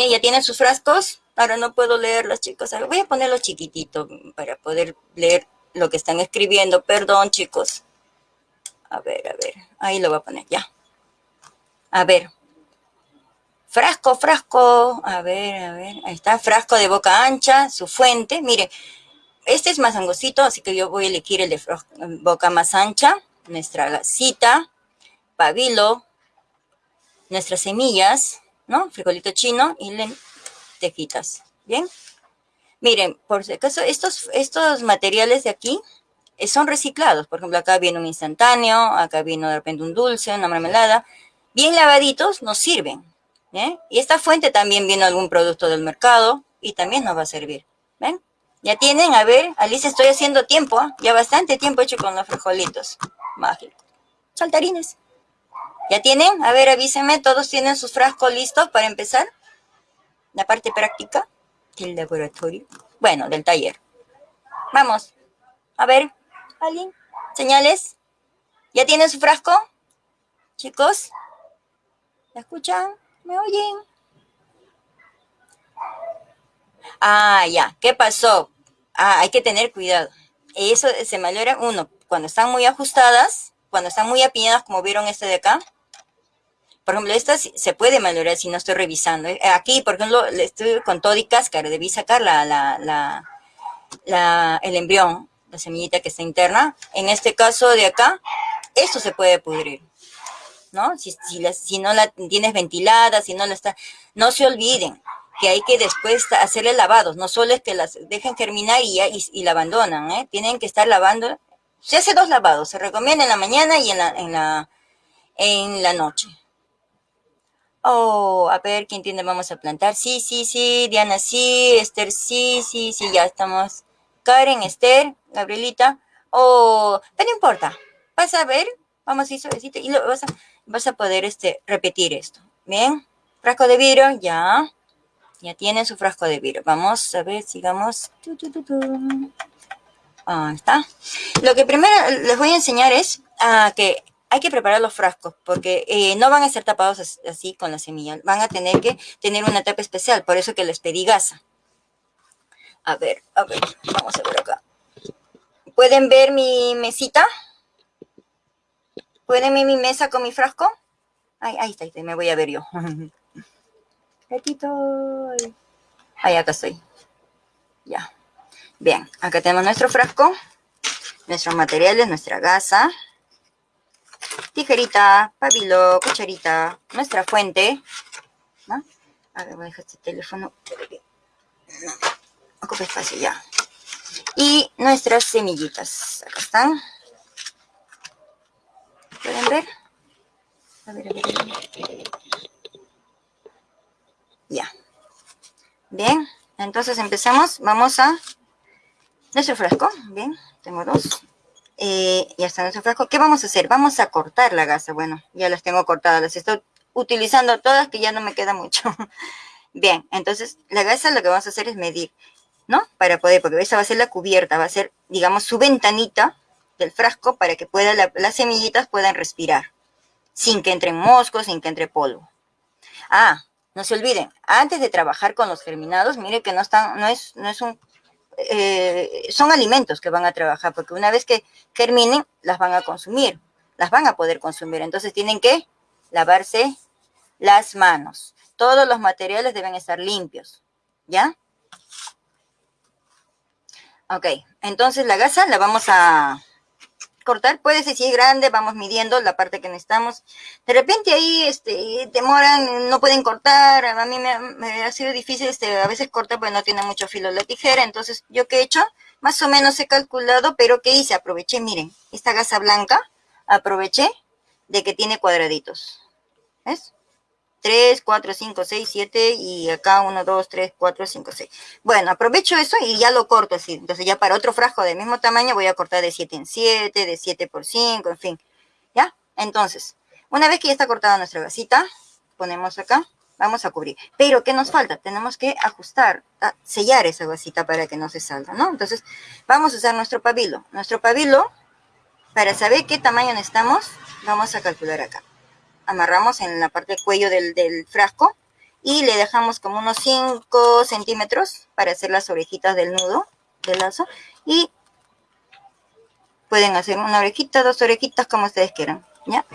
ya tienen sus frascos. Ahora no puedo leerlos, chicos. Voy a ponerlo chiquitito para poder leer lo que están escribiendo. Perdón, chicos. A ver, a ver. Ahí lo voy a poner, ya. A ver. Frasco, frasco. A ver, a ver. Ahí está. Frasco de boca ancha, su fuente. Mire, este es más angostito, así que yo voy a elegir el de boca más ancha, nuestra gasita, pabilo, nuestras semillas, ¿no? Frijolito chino y lentejitas, ¿bien? Miren, por si acaso, estos, estos materiales de aquí son reciclados. Por ejemplo, acá viene un instantáneo, acá viene de repente un dulce, una mermelada. Bien lavaditos nos sirven. ¿eh? Y esta fuente también viene algún producto del mercado y también nos va a servir. ¿Ven? Ya tienen, a ver, Alice, estoy haciendo tiempo, ¿ah? ya bastante tiempo hecho con los frijolitos. Mágico. Saltarines. ¿Ya tienen? A ver, avísenme, ¿todos tienen sus frascos listos para empezar? La parte práctica del laboratorio. Bueno, del taller. Vamos. A ver, ¿alguien? ¿Señales? ¿Ya tienen su frasco? Chicos, ¿me escuchan? ¿Me oyen? Ah, ya, ¿qué pasó? Ah, hay que tener cuidado. Eso se malora, uno, cuando están muy ajustadas, cuando están muy apiñadas, como vieron este de acá. Por ejemplo, esta se puede malograr si no estoy revisando. Eh, aquí, por ejemplo, estoy con todo y cáscara, debí sacar la, la, la, el embrión, la semillita que está interna. En este caso de acá, esto se puede pudrir. ¿No? Si, si, si no la tienes ventilada, si no la está... No se olviden, que hay que después hacerle lavados, no solo es que las dejen germinar y, y, la abandonan, ¿eh? tienen que estar lavando. Se hace dos lavados, se recomienda en la mañana y en la, en la, en la noche. Oh, a ver, ¿quién tiene? Vamos a plantar. Sí, sí, sí. Diana, sí. Esther, sí, sí, sí. Ya estamos. Karen, Esther, Gabrielita. Oh, pero no importa. Vas a ver. Vamos a ir suavecito y lo vas a, vas a poder este, repetir esto. Bien. Frasco de vidrio, ya. Ya tienen su frasco de vidrio. Vamos a ver, sigamos. Ahí está. Lo que primero les voy a enseñar es a que hay que preparar los frascos porque eh, no van a ser tapados así con la semilla. Van a tener que tener una tapa especial. Por eso que les pedí gasa. A ver, a ver. Vamos a ver acá. ¿Pueden ver mi mesita? ¿Pueden ver mi mesa con mi frasco? Ay, ahí está, ahí está. Me voy a ver yo. Gatito. Ahí acá estoy. Ya. Bien, acá tenemos nuestro frasco, nuestros materiales, nuestra gasa, tijerita, pabilo, cucharita, nuestra fuente. ¿no? A ver, voy a dejar este teléfono. No, ocupa espacio ya. Y nuestras semillitas. Acá están. ¿Pueden ver? A ver, a ver. Ya. Bien, entonces empecemos. Vamos a nuestro frasco. Bien, tengo dos. Eh, ya está nuestro frasco. ¿Qué vamos a hacer? Vamos a cortar la gasa. Bueno, ya las tengo cortadas. Las estoy utilizando todas que ya no me queda mucho. Bien, entonces la gasa lo que vamos a hacer es medir, ¿no? Para poder, porque esa va a ser la cubierta, va a ser, digamos, su ventanita del frasco para que pueda las semillitas puedan respirar sin que entren moscos, sin que entre polvo. Ah, no se olviden, antes de trabajar con los germinados, mire que no están, no es, no es un, eh, son alimentos que van a trabajar, porque una vez que germinen, las van a consumir, las van a poder consumir. Entonces tienen que lavarse las manos. Todos los materiales deben estar limpios, ¿ya? Ok, entonces la gasa la vamos a, cortar, puede ser si es grande, vamos midiendo la parte que necesitamos. De repente ahí este, demoran, no pueden cortar, a mí me, ha sido difícil este, a veces cortar porque no tiene mucho filo la tijera, entonces yo qué he hecho, más o menos he calculado, pero ¿qué hice? Aproveché, miren, esta gasa blanca, aproveché de que tiene cuadraditos, ¿ves? 3, 4, 5, 6, 7 y acá 1, 2, 3, 4, 5, 6. Bueno, aprovecho eso y ya lo corto así. Entonces ya para otro frasco del mismo tamaño voy a cortar de 7 en 7, de 7 por 5, en fin. ¿Ya? Entonces, una vez que ya está cortada nuestra gasita, ponemos acá, vamos a cubrir. Pero, ¿qué nos falta? Tenemos que ajustar, sellar esa gasita para que no se salga, ¿no? Entonces, vamos a usar nuestro pabilo. Nuestro pabilo, para saber qué tamaño necesitamos, vamos a calcular acá amarramos en la parte del cuello del, frasco y le dejamos como unos 5 centímetros para hacer las orejitas del nudo del lazo y pueden hacer una orejita, dos orejitas como ustedes quieran, ¿ya?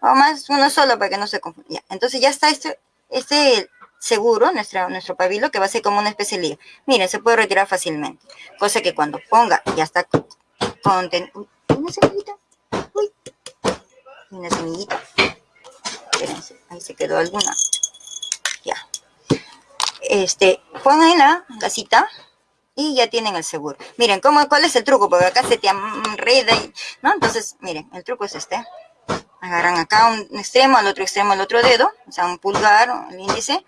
O más, uno solo para que no se confunda. Entonces ya está este, este seguro, nuestro, nuestro pabilo, que va a ser como una especie de liga. Miren, se puede retirar fácilmente. Cosa que cuando ponga, ya está con... Una semillita. Uy. Una semillita ahí se quedó alguna. Ya. Este, ponen la gasita y ya tienen el seguro. Miren, ¿cómo, ¿cuál es el truco? Porque acá se te enreda, ¿no? Entonces, miren, el truco es este. Agarran acá un extremo, al otro extremo el otro dedo, o sea, un pulgar, el índice,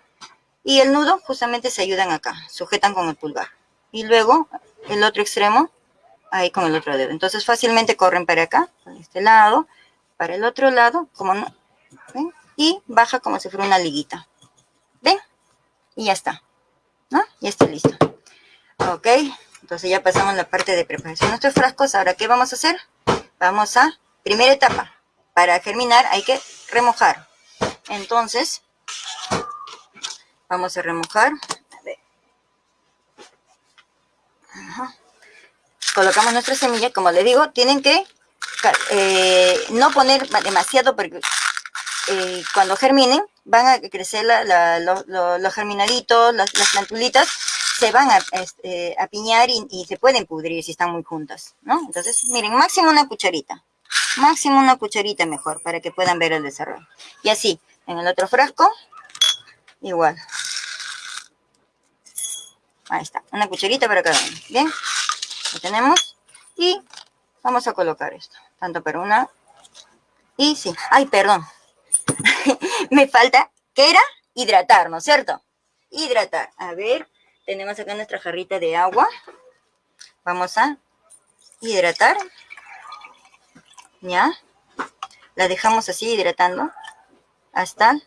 y el nudo justamente se ayudan acá, sujetan con el pulgar. Y luego el otro extremo, ahí con el otro dedo. Entonces fácilmente corren para acá, para este lado, para el otro lado, como no, ¿ven? Y baja como si fuera una liguita. ¿Ven? Y ya está. ¿No? Ya está listo. Ok, entonces ya pasamos la parte de preparación de nuestros frascos. Ahora, ¿qué vamos a hacer? Vamos a, primera etapa, para germinar hay que remojar. Entonces, vamos a remojar. Colocamos nuestra semilla, como les digo, tienen que eh, no poner demasiado porque eh, cuando germinen, van a crecer los germinaditos, las, plantulitas, se van a, este, piñar y, se pueden pudrir si están muy juntas, ¿no? Entonces, miren, máximo una cucharita, máximo una cucharita mejor, para que puedan ver el desarrollo. Y así, en el otro frasco, igual. Ahí está, una cucharita para cada uno, ¿bien? Lo tenemos. Y vamos a colocar esto, tanto para una y sí. Ay, perdón, me falta ¿Qué era? Hidratar, ¿no es cierto? Hidratar. A ver, tenemos acá nuestra jarrita de agua. Vamos a hidratar. ¿Ya? La dejamos así hidratando hasta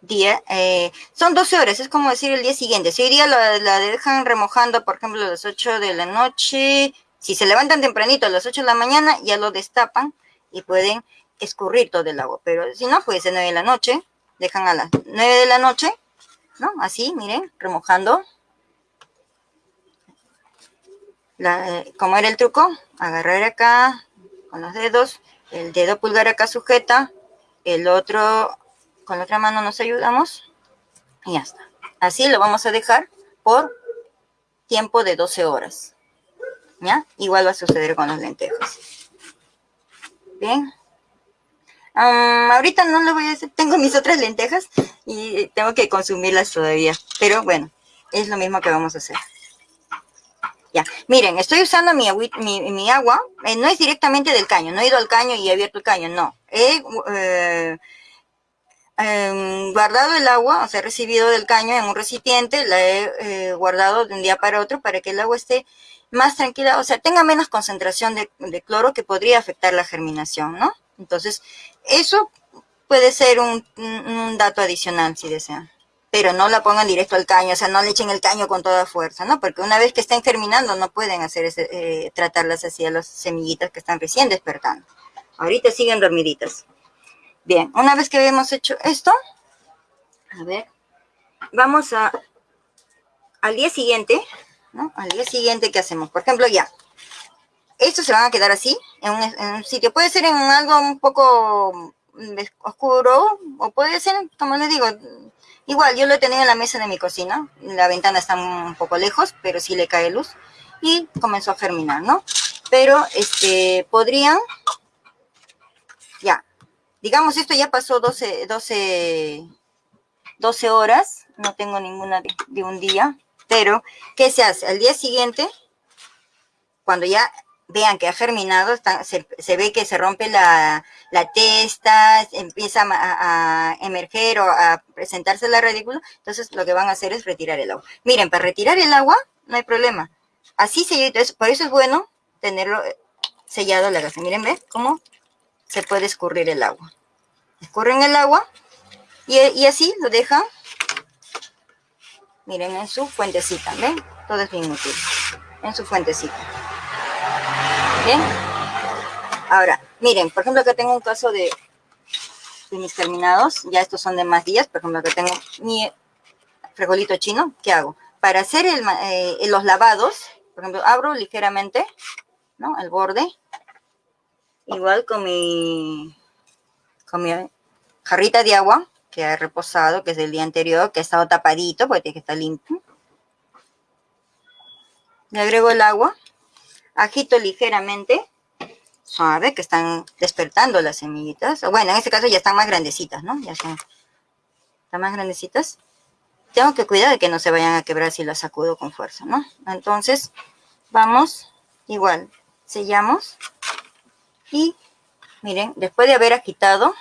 día. Eh, son 12 horas, es como decir el día siguiente. Si hoy día la, la, dejan remojando, por ejemplo, a las 8 de la noche, si se levantan tempranito a las 8 de la mañana, ya lo destapan y pueden escurrir todo el agua. Pero si no, puede ser 9 de la noche, dejan a las 9 de la noche, ¿no? Así, miren, remojando. La, eh, era el truco, agarrar acá con los dedos, el dedo pulgar acá sujeta, el otro con la otra mano nos ayudamos y ya está. Así lo vamos a dejar por tiempo de 12 horas. ¿Ya? Igual va a suceder con las lentejas. Bien. Ahorita no lo voy a hacer, tengo mis otras lentejas y tengo que consumirlas todavía. Pero bueno, es lo mismo que vamos a hacer. Ya, miren, estoy usando mi, mi, agua, eh, no es directamente del caño, no he ido al caño y he abierto el caño, no. He eh, Em, guardado el agua, o sea, recibido del caño en un recipiente, la he eh, guardado de un día para otro para que el agua esté más tranquila, o sea, tenga menos concentración de, cloro que podría afectar la germinación, ¿no? Entonces, eso puede ser un, dato adicional si desean. Pero no la pongan directo al caño, o sea, no le echen el caño con toda fuerza, ¿no? Porque una vez que estén germinando no pueden hacer ese, eh, tratarlas así a las semillitas que están recién despertando. Ahorita siguen dormiditas. Bien, una vez que hemos hecho esto, a ver, vamos a, al día siguiente, ¿no? Al día siguiente, ¿qué hacemos? Por ejemplo, ya, estos se van a quedar así, en un, sitio, puede ser en algo un poco oscuro, o puede ser, como les digo, igual, yo lo he tenido en la mesa de mi cocina, la ventana está un poco lejos, pero sí le cae luz, y comenzó a germinar, ¿no? Pero, este, podrían, ya, digamos, esto ya pasó 12, 12, 12 horas, no tengo ninguna de, un día, pero ¿qué se hace? Al día siguiente, cuando ya vean que ha germinado, se, ve que se rompe la, testa, empieza a, emerger o a presentarse la radícula, entonces lo que van a hacer es retirar el agua. Miren, para retirar el agua no hay problema. Así se por eso es bueno tenerlo sellado la gasa. Miren, ¿ven cómo se puede escurrir el agua. Escurren el agua y, así lo dejan, miren, en su fuentecita, ¿ven? Todo es bien útil, en su fuentecita. ¿Bien? Ahora, miren, por ejemplo, acá tengo un caso de, de mis terminados, ya estos son de más días, por ejemplo, acá tengo mi frijolito chino, ¿qué hago? Para hacer eh, los lavados, por ejemplo, abro ligeramente, ¿no? El borde, igual con mi, con mi jarrita de agua que ha reposado, que es del día anterior, que ha estado tapadito porque tiene que estar limpio. Le agrego el agua, agito ligeramente, suave, que están despertando las semillitas. Bueno, en este caso ya están más grandecitas, ¿no? Ya están, están más grandecitas. Tengo que cuidar de que no se vayan a quebrar si las sacudo con fuerza, ¿no? Entonces, vamos, igual, sellamos y miren, después de haber agitado,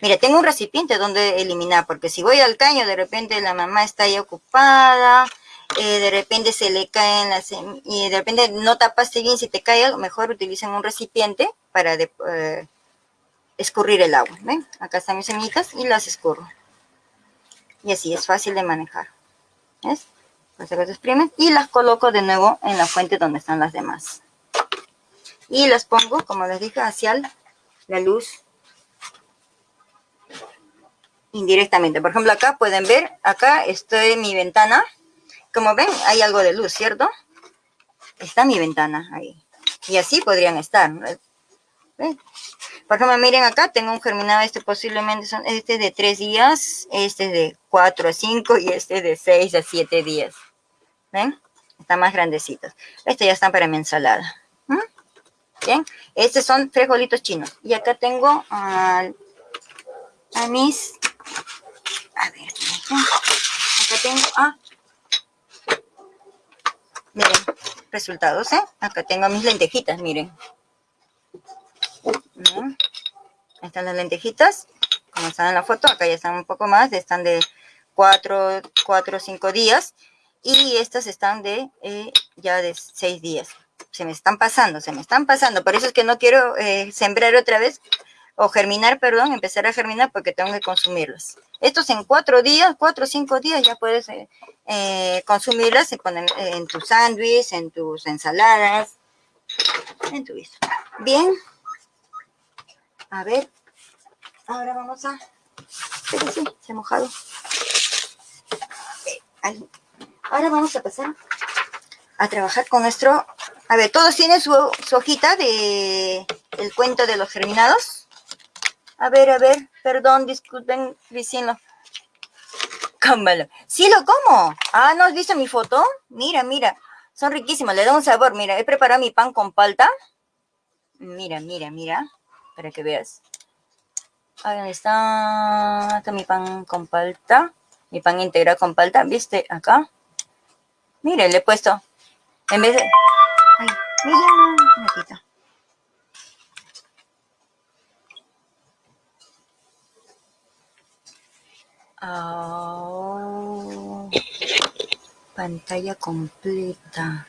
mire, tengo un recipiente donde eliminar, porque si voy al caño, de repente la mamá está ahí ocupada, eh, de repente se le caen las y de repente no tapaste bien, si te cae algo, mejor utilicen un recipiente para eh, escurrir el agua, ¿ven? Acá están mis semillitas y las escurro. Y así es fácil de manejar, ¿ves? Pues se exprimen y las coloco de nuevo en la fuente donde están las demás y las pongo, como les dije, hacia la luz indirectamente. Por ejemplo, acá pueden ver, acá estoy en mi ventana. Como ven, hay algo de luz, ¿cierto? Está mi ventana ahí. Y así podrían estar. Por ejemplo, miren acá, tengo un germinado, este posiblemente son, este de 3 días, este de 4 a 5 y este de 6 a 7 días. ¿Ven? Están más grandecitos. Este ya están para mi ensalada. Bien, estos son frijolitos chinos. Y acá tengo a mis... A ver, acá tengo... Ah, miren, resultados, ¿eh? Acá tengo mis lentejitas, miren. Ahí están las lentejitas como están en la foto, acá ya están un poco más, están de 4 o 5 días y estas están de eh, ya de 6 días. Se me están pasando, se me están pasando, por eso es que no quiero eh, sembrar otra vez o germinar, perdón, empezar a germinar porque tengo que consumirlos. Estos en 4 días, 4 o 5 días ya puedes eh, consumirlas, se ponen en tu sándwich, en tus ensaladas, en tu visto. Bien. A ver. Ahora vamos a... Sí, se ha mojado. Ahora vamos a pasar a trabajar con nuestro... A ver, todos tienen su, hojita de el cuento de los germinados. A ver, a ver, perdón, disculpen, vecino. Cómalo. Sí, lo como. Ah, ¿no has visto mi foto? Mira, mira. Son riquísimos, le da un sabor. Mira, he preparado mi pan con palta. Mira, mira, mira. Para que veas. Ahí está. Está mi pan con palta. Mi pan integral con palta. ¿Viste? Acá. Mire, le he puesto. En vez de... Ay, mira, un ratito. Oh, pantalla completa.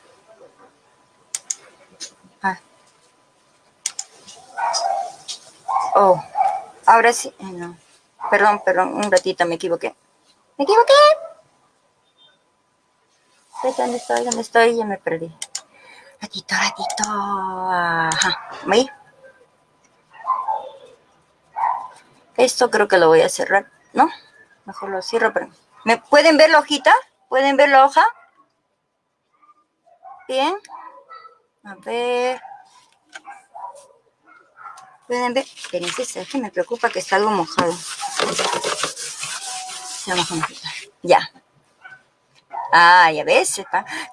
Ah. Oh, ahora sí. No. Perdón, perdón, un ratito me equivoqué. Me equivoqué. ¿Dónde estoy? ¿Dónde estoy? Ya me perdí. Ratito, ratito. Ajá. ¿Me? Esto creo que lo voy a cerrar, ¿no? Mejor lo cierro, pero... ¿Me pueden ver la hojita? ¿Pueden ver la hoja? Bien. A ver. ¿Pueden ver? Espérense, es que me preocupa que está algo mojado. Ya. Ah, ya ves,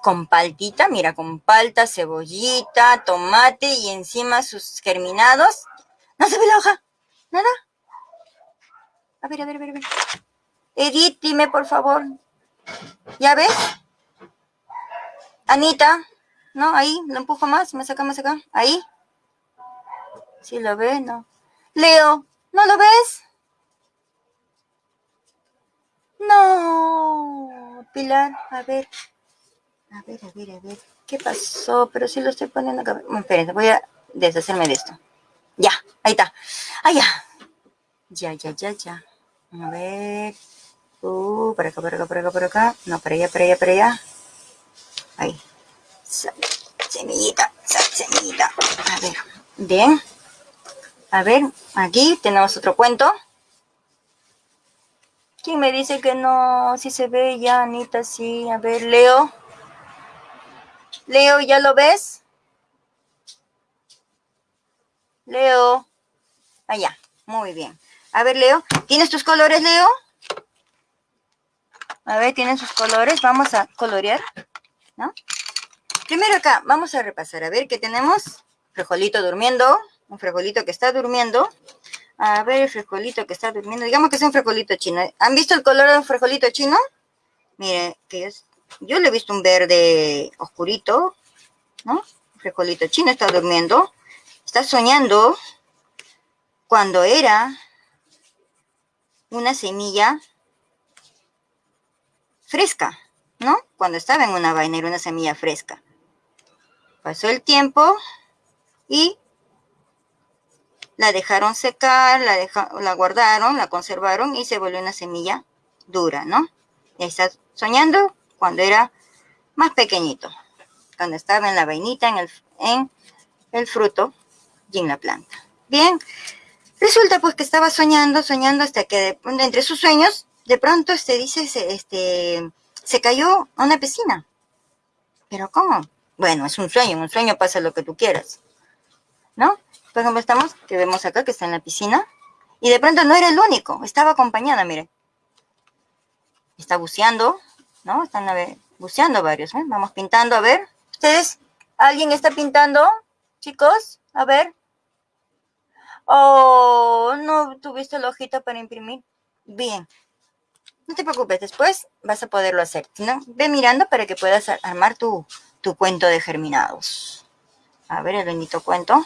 con paltita, mira, con palta, cebollita, tomate y encima sus germinados. ¿No se ve la hoja? ¿Nada? A ver, a ver, a ver, a ver. Edith, dime por favor. ¿Ya ves? Anita, ¿no? Ahí, lo empujo más, me saca más acá. Ahí. ¿Sí lo ves? No. Leo, ¿no lo ves? No, Pilar, a ver. A ver, a ver, a ver. ¿Qué pasó? Pero si lo estoy poniendo acá. Espérense, voy a deshacerme de esto. Ya, ahí está. Ahí ya. Ya, ya, ya, ya. A ver. Uh, por acá, por acá, por acá, por acá. No, para allá, para allá, para allá. Ahí. Semillita, semillita. A ver. Bien. A ver, aquí tenemos otro cuento. ¿Quién me dice que no? Si se ve ya, Anita, sí. A ver, Leo. Leo, ¿ya lo ves? Leo. Allá, muy bien. A ver, Leo. ¿Tienes tus colores, Leo? A ver, tienen sus colores. Vamos a colorear, ¿no? Primero acá, vamos a repasar. A ver, ¿qué tenemos? Frijolito durmiendo. Un frijolito que está durmiendo. A ver, el frijolito que está durmiendo. Digamos que es un frijolito chino. ¿Han visto el color de un frijolito chino? Miren, que es, yo le he visto un verde oscurito, ¿no? Un frijolito chino está durmiendo. Está soñando cuando era una semilla fresca, ¿no? Cuando estaba en una vaina era una semilla fresca. Pasó el tiempo y la dejaron secar, la, la guardaron, la conservaron y se volvió una semilla dura, ¿no? Y está soñando cuando era más pequeñito, cuando estaba en la vainita, en el, en el fruto y en la planta. Bien, resulta pues que estaba soñando, soñando hasta que entre sus sueños, de pronto este dice, este, se cayó a una piscina. ¿Pero cómo? Bueno, es un sueño, un sueño pasa lo que tú quieras, ¿no? Por ejemplo, estamos, que vemos acá, que está en la piscina. Y de pronto no era el único, estaba acompañada, mire. Está buceando, ¿no? Están buceando varios, ¿eh? Vamos pintando, a ver. ¿Ustedes? ¿Alguien está pintando? Chicos, a ver. Oh, no tuviste la hojita para imprimir. Bien. No te preocupes, después vas a poderlo hacer. ¿no? Ve mirando para que puedas armar tu, tu cuento de germinados. A ver, el bendito cuento.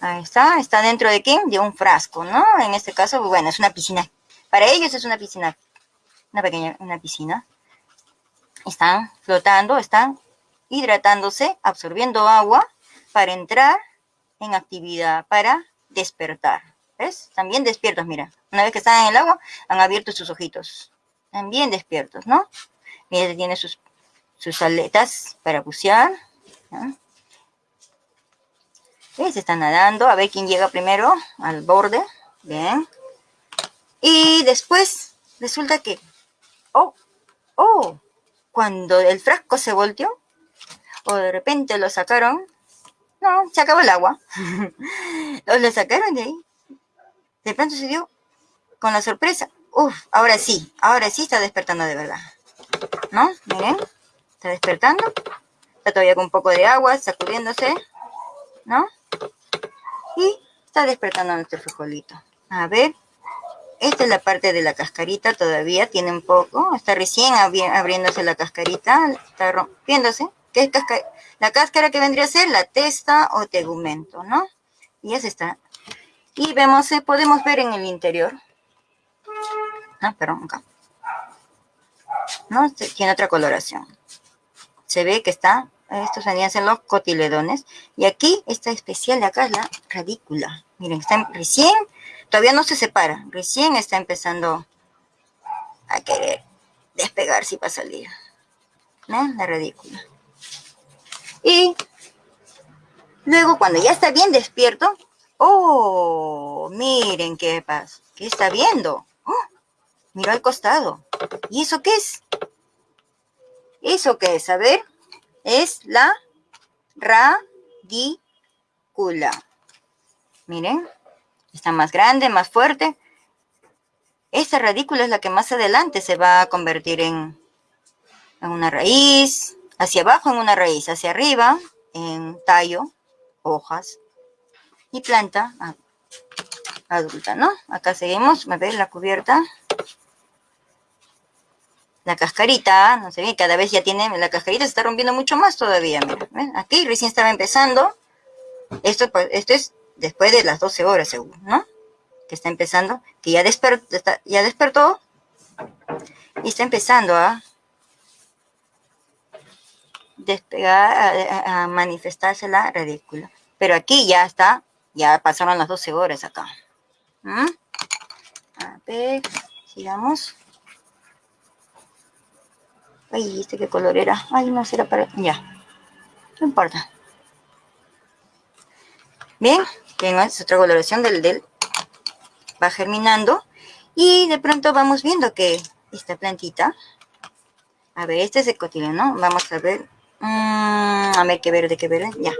Ahí está, está dentro de qué? De un frasco, ¿no? En este caso, bueno, es una piscina. Para ellos es una piscina, una pequeña, una piscina. Están flotando, están hidratándose, absorbiendo agua para entrar en actividad, para despertar. ¿Ves? También despiertos, mira. Una vez que están en el agua, han abierto sus ojitos. Están bien despiertos, ¿no? Mira, tiene sus, sus aletas para bucear. ¿Ves? Están nadando. A ver quién llega primero al borde. Bien. Y después resulta que... ¡Oh! ¡Oh! Cuando el frasco se volteó, o de repente lo sacaron, no, se acabó el agua. lo sacaron de ahí. De pronto se dio con la sorpresa. Uf, ahora sí, ahora sí está despertando de verdad. ¿No? Miren, está despertando. Está todavía con un poco de agua, sacudiéndose. ¿No? Y está despertando nuestro frijolito. A ver, esta es la parte de la cascarita, todavía tiene un poco. Está recién abriéndose la cascarita, está rompiéndose. ¿Qué es la cáscara que vendría a ser la testa o tegumento, ¿no? Y esa está. Y vemos, eh, podemos ver en el interior. Ah, perdón, acá. ¿No? Tiene otra coloración. Se ve que está, estos venían a ser los cotiledones. Y aquí, esta especial de acá es la radícula. Miren, está recién, todavía no se separa. Recién está empezando a querer despegarse para salir. ¿No? La radícula. Y luego cuando ya está bien despierto, ¡oh! Miren qué pasa. ¿Qué está viendo? ¡Oh! Miró al costado. ¿Y eso qué es? ¿Eso qué es? A ver. Es la radícula. Miren. Está más grande, más fuerte. Esta radícula es la que más adelante se va a convertir en, en una raíz, hacia abajo en una raíz, hacia arriba en tallo, hojas planta adulta, ¿no? Acá seguimos, a ver la cubierta. La cascarita, no sé bien, cada vez ya tiene, la cascarita se está rompiendo mucho más todavía, Aquí recién estaba empezando. Esto, pues, esto es después de las 12 horas, seguro, ¿no? Que está empezando, que ya, despertó, ya despertó y está empezando a despegar, a, manifestarse la ridícula. Pero aquí ya está, ya pasaron las 12 horas acá. ¿Mm? A ver, sigamos. Ay, ¿este qué color era? Ay, no será para... Ya, no importa. Bien, es otra coloración del, del... Va germinando. Y de pronto vamos viendo que esta plantita... A ver, este es el ¿no? Vamos a ver Mm, a ver, qué verde, qué verde. Ya.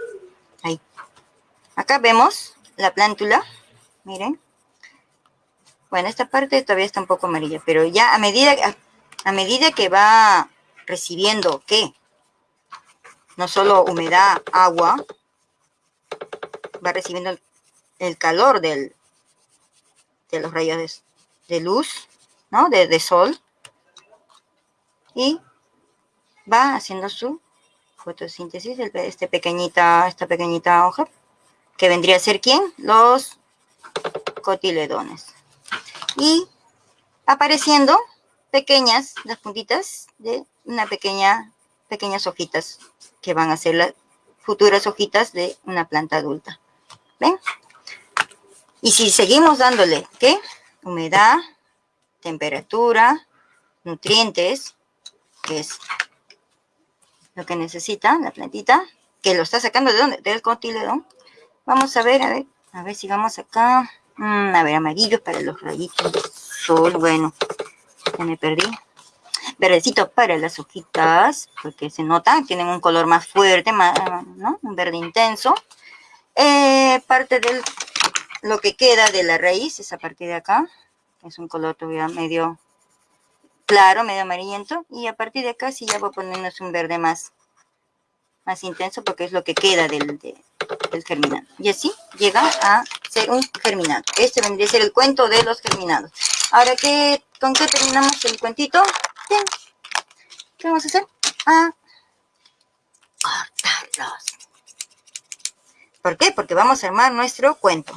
Acá vemos la plántula. Miren. Bueno, esta parte todavía está un poco amarilla, pero ya a medida, a, medida que va recibiendo, ¿qué? No solo humedad, agua, va recibiendo el, calor del, de los rayos de, luz, ¿no? De, de sol. Y va haciendo su fotosíntesis, este pequeñita, esta pequeñita hoja, que vendría a ser ¿quién? Los cotiledones. Y apareciendo pequeñas, las puntitas de una pequeña, pequeñas hojitas, que van a ser las futuras hojitas de una planta adulta. ¿Ven? Y si seguimos dándole, ¿qué? Humedad, temperatura, nutrientes, que es lo que necesita la plantita, que lo está sacando de dónde, del cotiledón. Vamos a ver, a ver, a ver si vamos acá. Mm, a ver, amarillo para los rayitos sol, bueno, ya me perdí. Verdecito para las hojitas, porque se nota, tienen un color más fuerte, más, ¿no? Un verde intenso. Eh, parte de lo que queda de la raíz, esa parte de acá, es un color todavía medio claro, medio amarillento. Y a partir de acá sí ya voy a un verde más, más intenso porque es lo que queda del, del germinado. Y así llega a ser un germinado. Este vendría a ser el cuento de los germinados. Ahora, ¿qué, ¿con qué terminamos el cuentito? Bien. ¿Qué vamos a hacer? A cortarlos. ¿Por qué? Porque vamos a armar nuestro cuento.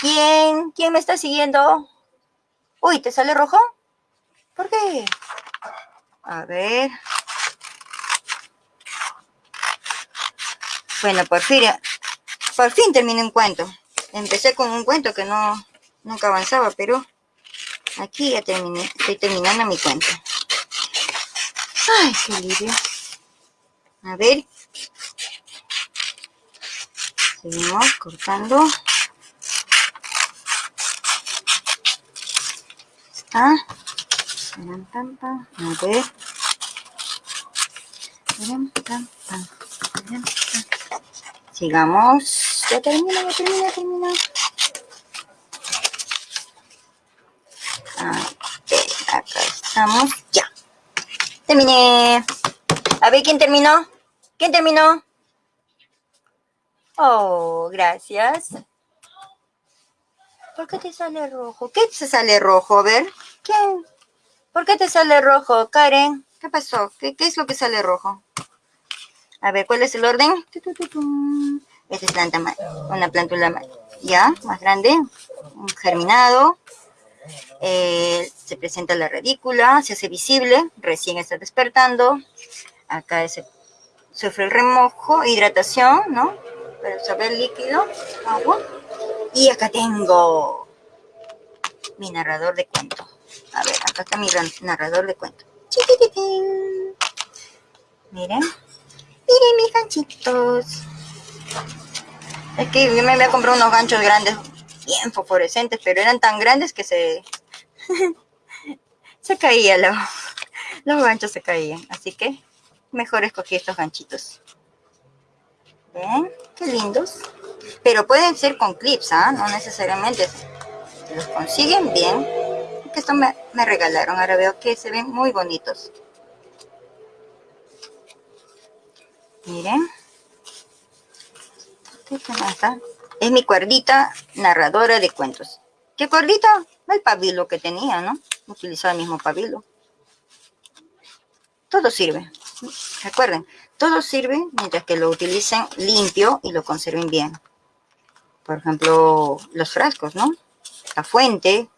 ¿Quién? ¿Quién me está siguiendo? Uy, ¿te sale rojo? ¿Por qué? A ver. Bueno, por fin, por fin terminé un cuento. Empecé con un cuento que no, nunca avanzaba, pero aquí ya terminé. Estoy terminando mi cuento. Ay, qué alivio. A ver. Seguimos cortando. Está. A ver. Sigamos. Ya termina, ya termina, ya termina. acá estamos. Ya. Terminé. A ver, ¿quién terminó? ¿Quién terminó? Oh, gracias. ¿Por qué te sale rojo? ¿Qué te sale rojo? A ver. ¿Quién? ¿Por qué te sale rojo, Karen? ¿Qué pasó? ¿Qué, qué es lo que sale rojo? A ver, ¿cuál es el orden? Esta es planta, una plántula ya, más grande, un germinado. Eh, se presenta la radícula, se hace visible, recién está despertando. Acá se sufre el remojo, hidratación, ¿no? Para absorber líquido, agua. Y acá tengo mi narrador de cuento. A ver, acá está mi narrador de cuento. Miren. Miren mis ganchitos. Es que yo me había comprado unos ganchos grandes bien fosforescentes, pero eran tan grandes que se, se caían los, los ganchos se caían. Así que mejor escogí estos ganchitos. ¿Ven? Qué lindos. Pero pueden ser con clips, ¿ah? No necesariamente. Si los consiguen bien. Que esto me, me regalaron. Ahora veo que se ven muy bonitos. Miren. ¿Qué está? Es mi cuerdita narradora de cuentos. ¿Qué cuerdita? El pabilo que tenía, ¿no? Utilizaba el mismo pabilo. Todo sirve. Recuerden, todo sirve mientras que lo utilicen limpio y lo conserven bien. Por ejemplo, los frascos, ¿no? La fuente,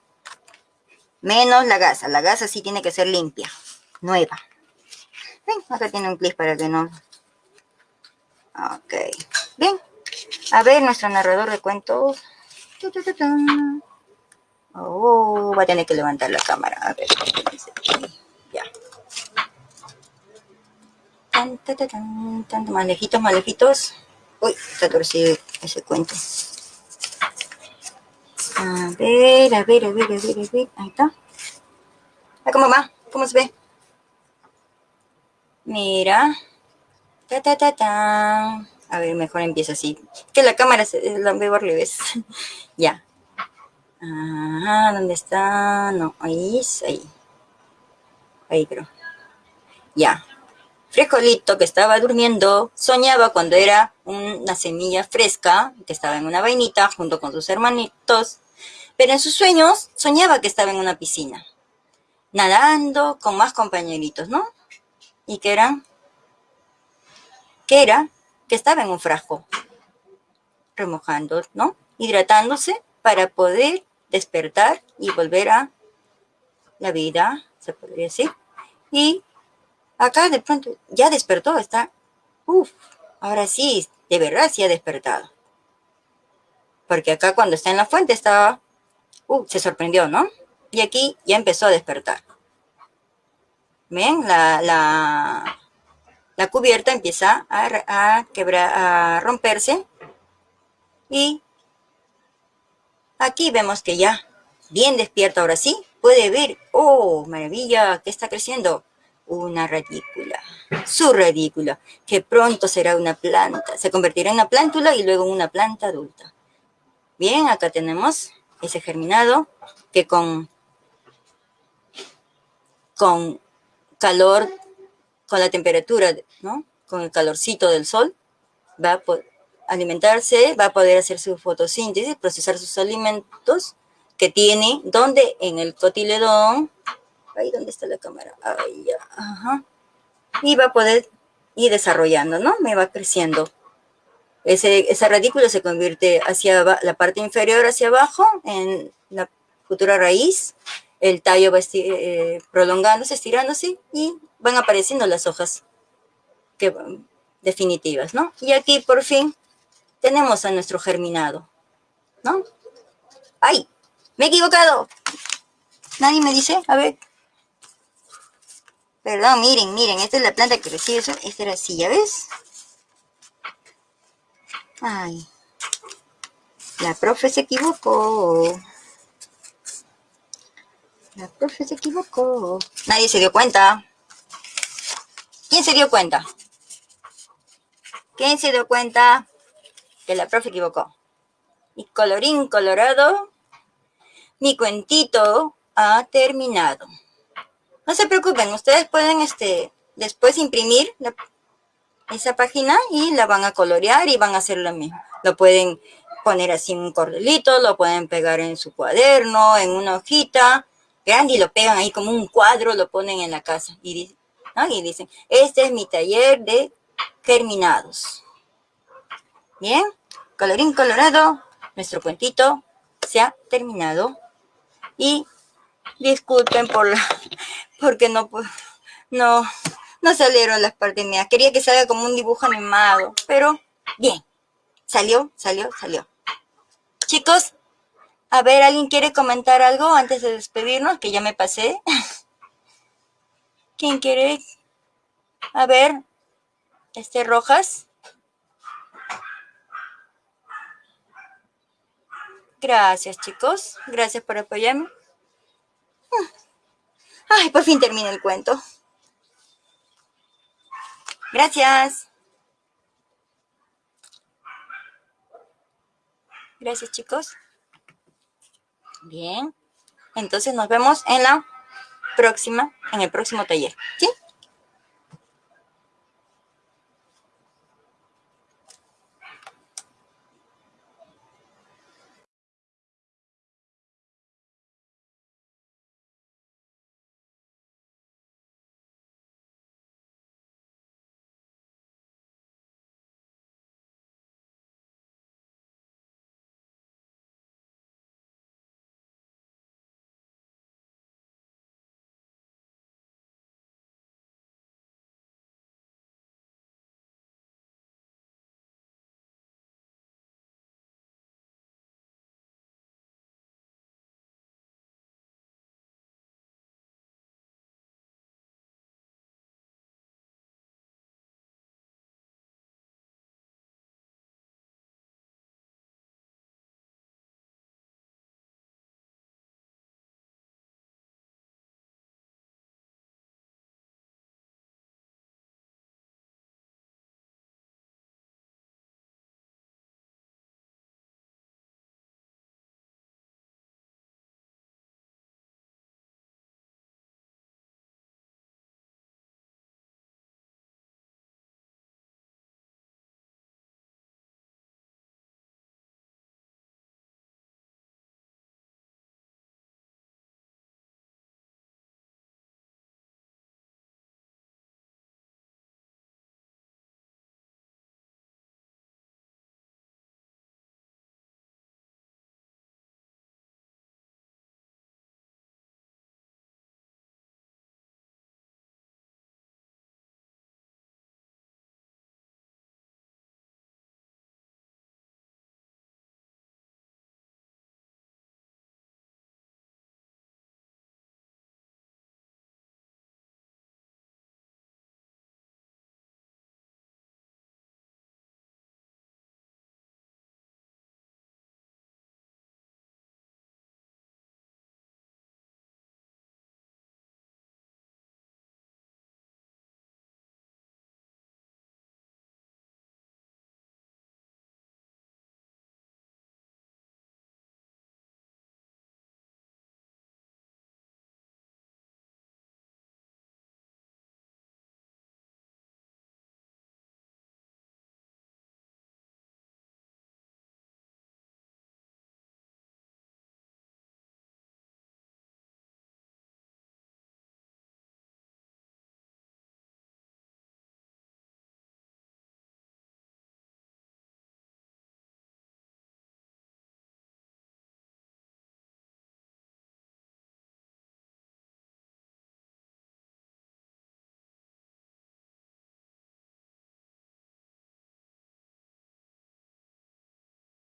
menos la gasa. La gasa sí tiene que ser limpia, nueva. Ven, acá tiene un clip para que no... Ok, bien. A ver, nuestro narrador de cuentos. Oh, va a tener que levantar la cámara. A ver, ya. Tan, tan, tan. Uy, está torcido ese cuento. A ver, a ver, a ver, a ver, a ver. Ahí está. ¿Cómo va? ¿Cómo se ve? Mira. Ta, ta, ta, ta. A ver, mejor empieza así. Que la cámara se la veo al revés. ya. Ajá, ¿dónde está? No, ahí, ahí. Ahí creo. Ya. Frijolito que estaba durmiendo, soñaba cuando era una semilla fresca, que estaba en una vainita junto con sus hermanitos, pero en sus sueños soñaba que estaba en una piscina, nadando con más compañeritos, ¿no? ¿Y qué eran? ¿Qué era? que estaba en un frasco, remojando, ¿no? Hidratándose para poder despertar y volver a la vida, se podría decir. Y acá de pronto ya despertó, está, uff, ahora sí, de verdad sí ha despertado. Porque acá cuando está en la fuente estaba, uh, se sorprendió, ¿no? Y aquí ya empezó a despertar. ¿Ven? La, la, la cubierta empieza a, quebrar, a romperse. Y aquí vemos que ya bien despierta ahora sí, puede ver, oh, maravilla, que está creciendo una radícula, su radícula, que pronto será una planta, se convertirá en una plántula y luego en una planta adulta. Bien, acá tenemos ese germinado que con, con calor con la temperatura, ¿no? Con el calorcito del sol, va a alimentarse, va a poder hacer su fotosíntesis, procesar sus alimentos que tiene, donde en el cotiledón, ahí donde está la cámara, ahí ya, ajá, y va a poder y desarrollando, ¿no? Me va creciendo. Ese, esa radícula se convierte hacia la parte inferior hacia abajo en la futura raíz. El tallo va eh, prolongándose, estirándose y van apareciendo las hojas definitivas, ¿no? Y aquí por fin tenemos a nuestro germinado, ¿no? ¡Ay! ¡Me he equivocado! ¿Nadie me dice? A ver. Perdón, miren, miren, esta es la planta que recibe eso. Esta era así, ¿ya ves? Ay. La profe se equivocó. La profe se equivocó. Nadie se dio cuenta. ¿Quién se dio cuenta? ¿Quién se dio cuenta que la profe equivocó? Y colorín colorado, mi cuentito ha terminado. No se preocupen, ustedes pueden este, después imprimir esa página y la van a colorear y van a hacer lo mismo. Lo pueden poner así en un cordelito, lo pueden pegar en su cuaderno, en una hojita grande y lo pegan ahí como un cuadro, lo ponen en la casa y, y dicen, este es mi taller de germinados. Bien, colorín colorado, nuestro cuentito se ha terminado y disculpen por la, porque no, no, no salieron las partes mías. Quería que salga como un dibujo animado, pero bien, salió, salió, salió. Chicos, a ver, ¿alguien quiere comentar algo antes de despedirnos? Que ya me pasé. ¿Quién quiere? A ver, este Rojas. Gracias, chicos. Gracias por apoyarme. Ay, por fin termina el cuento. Gracias. Gracias, chicos. Bien. Entonces nos vemos en la próxima, en el próximo taller. ¿Sí?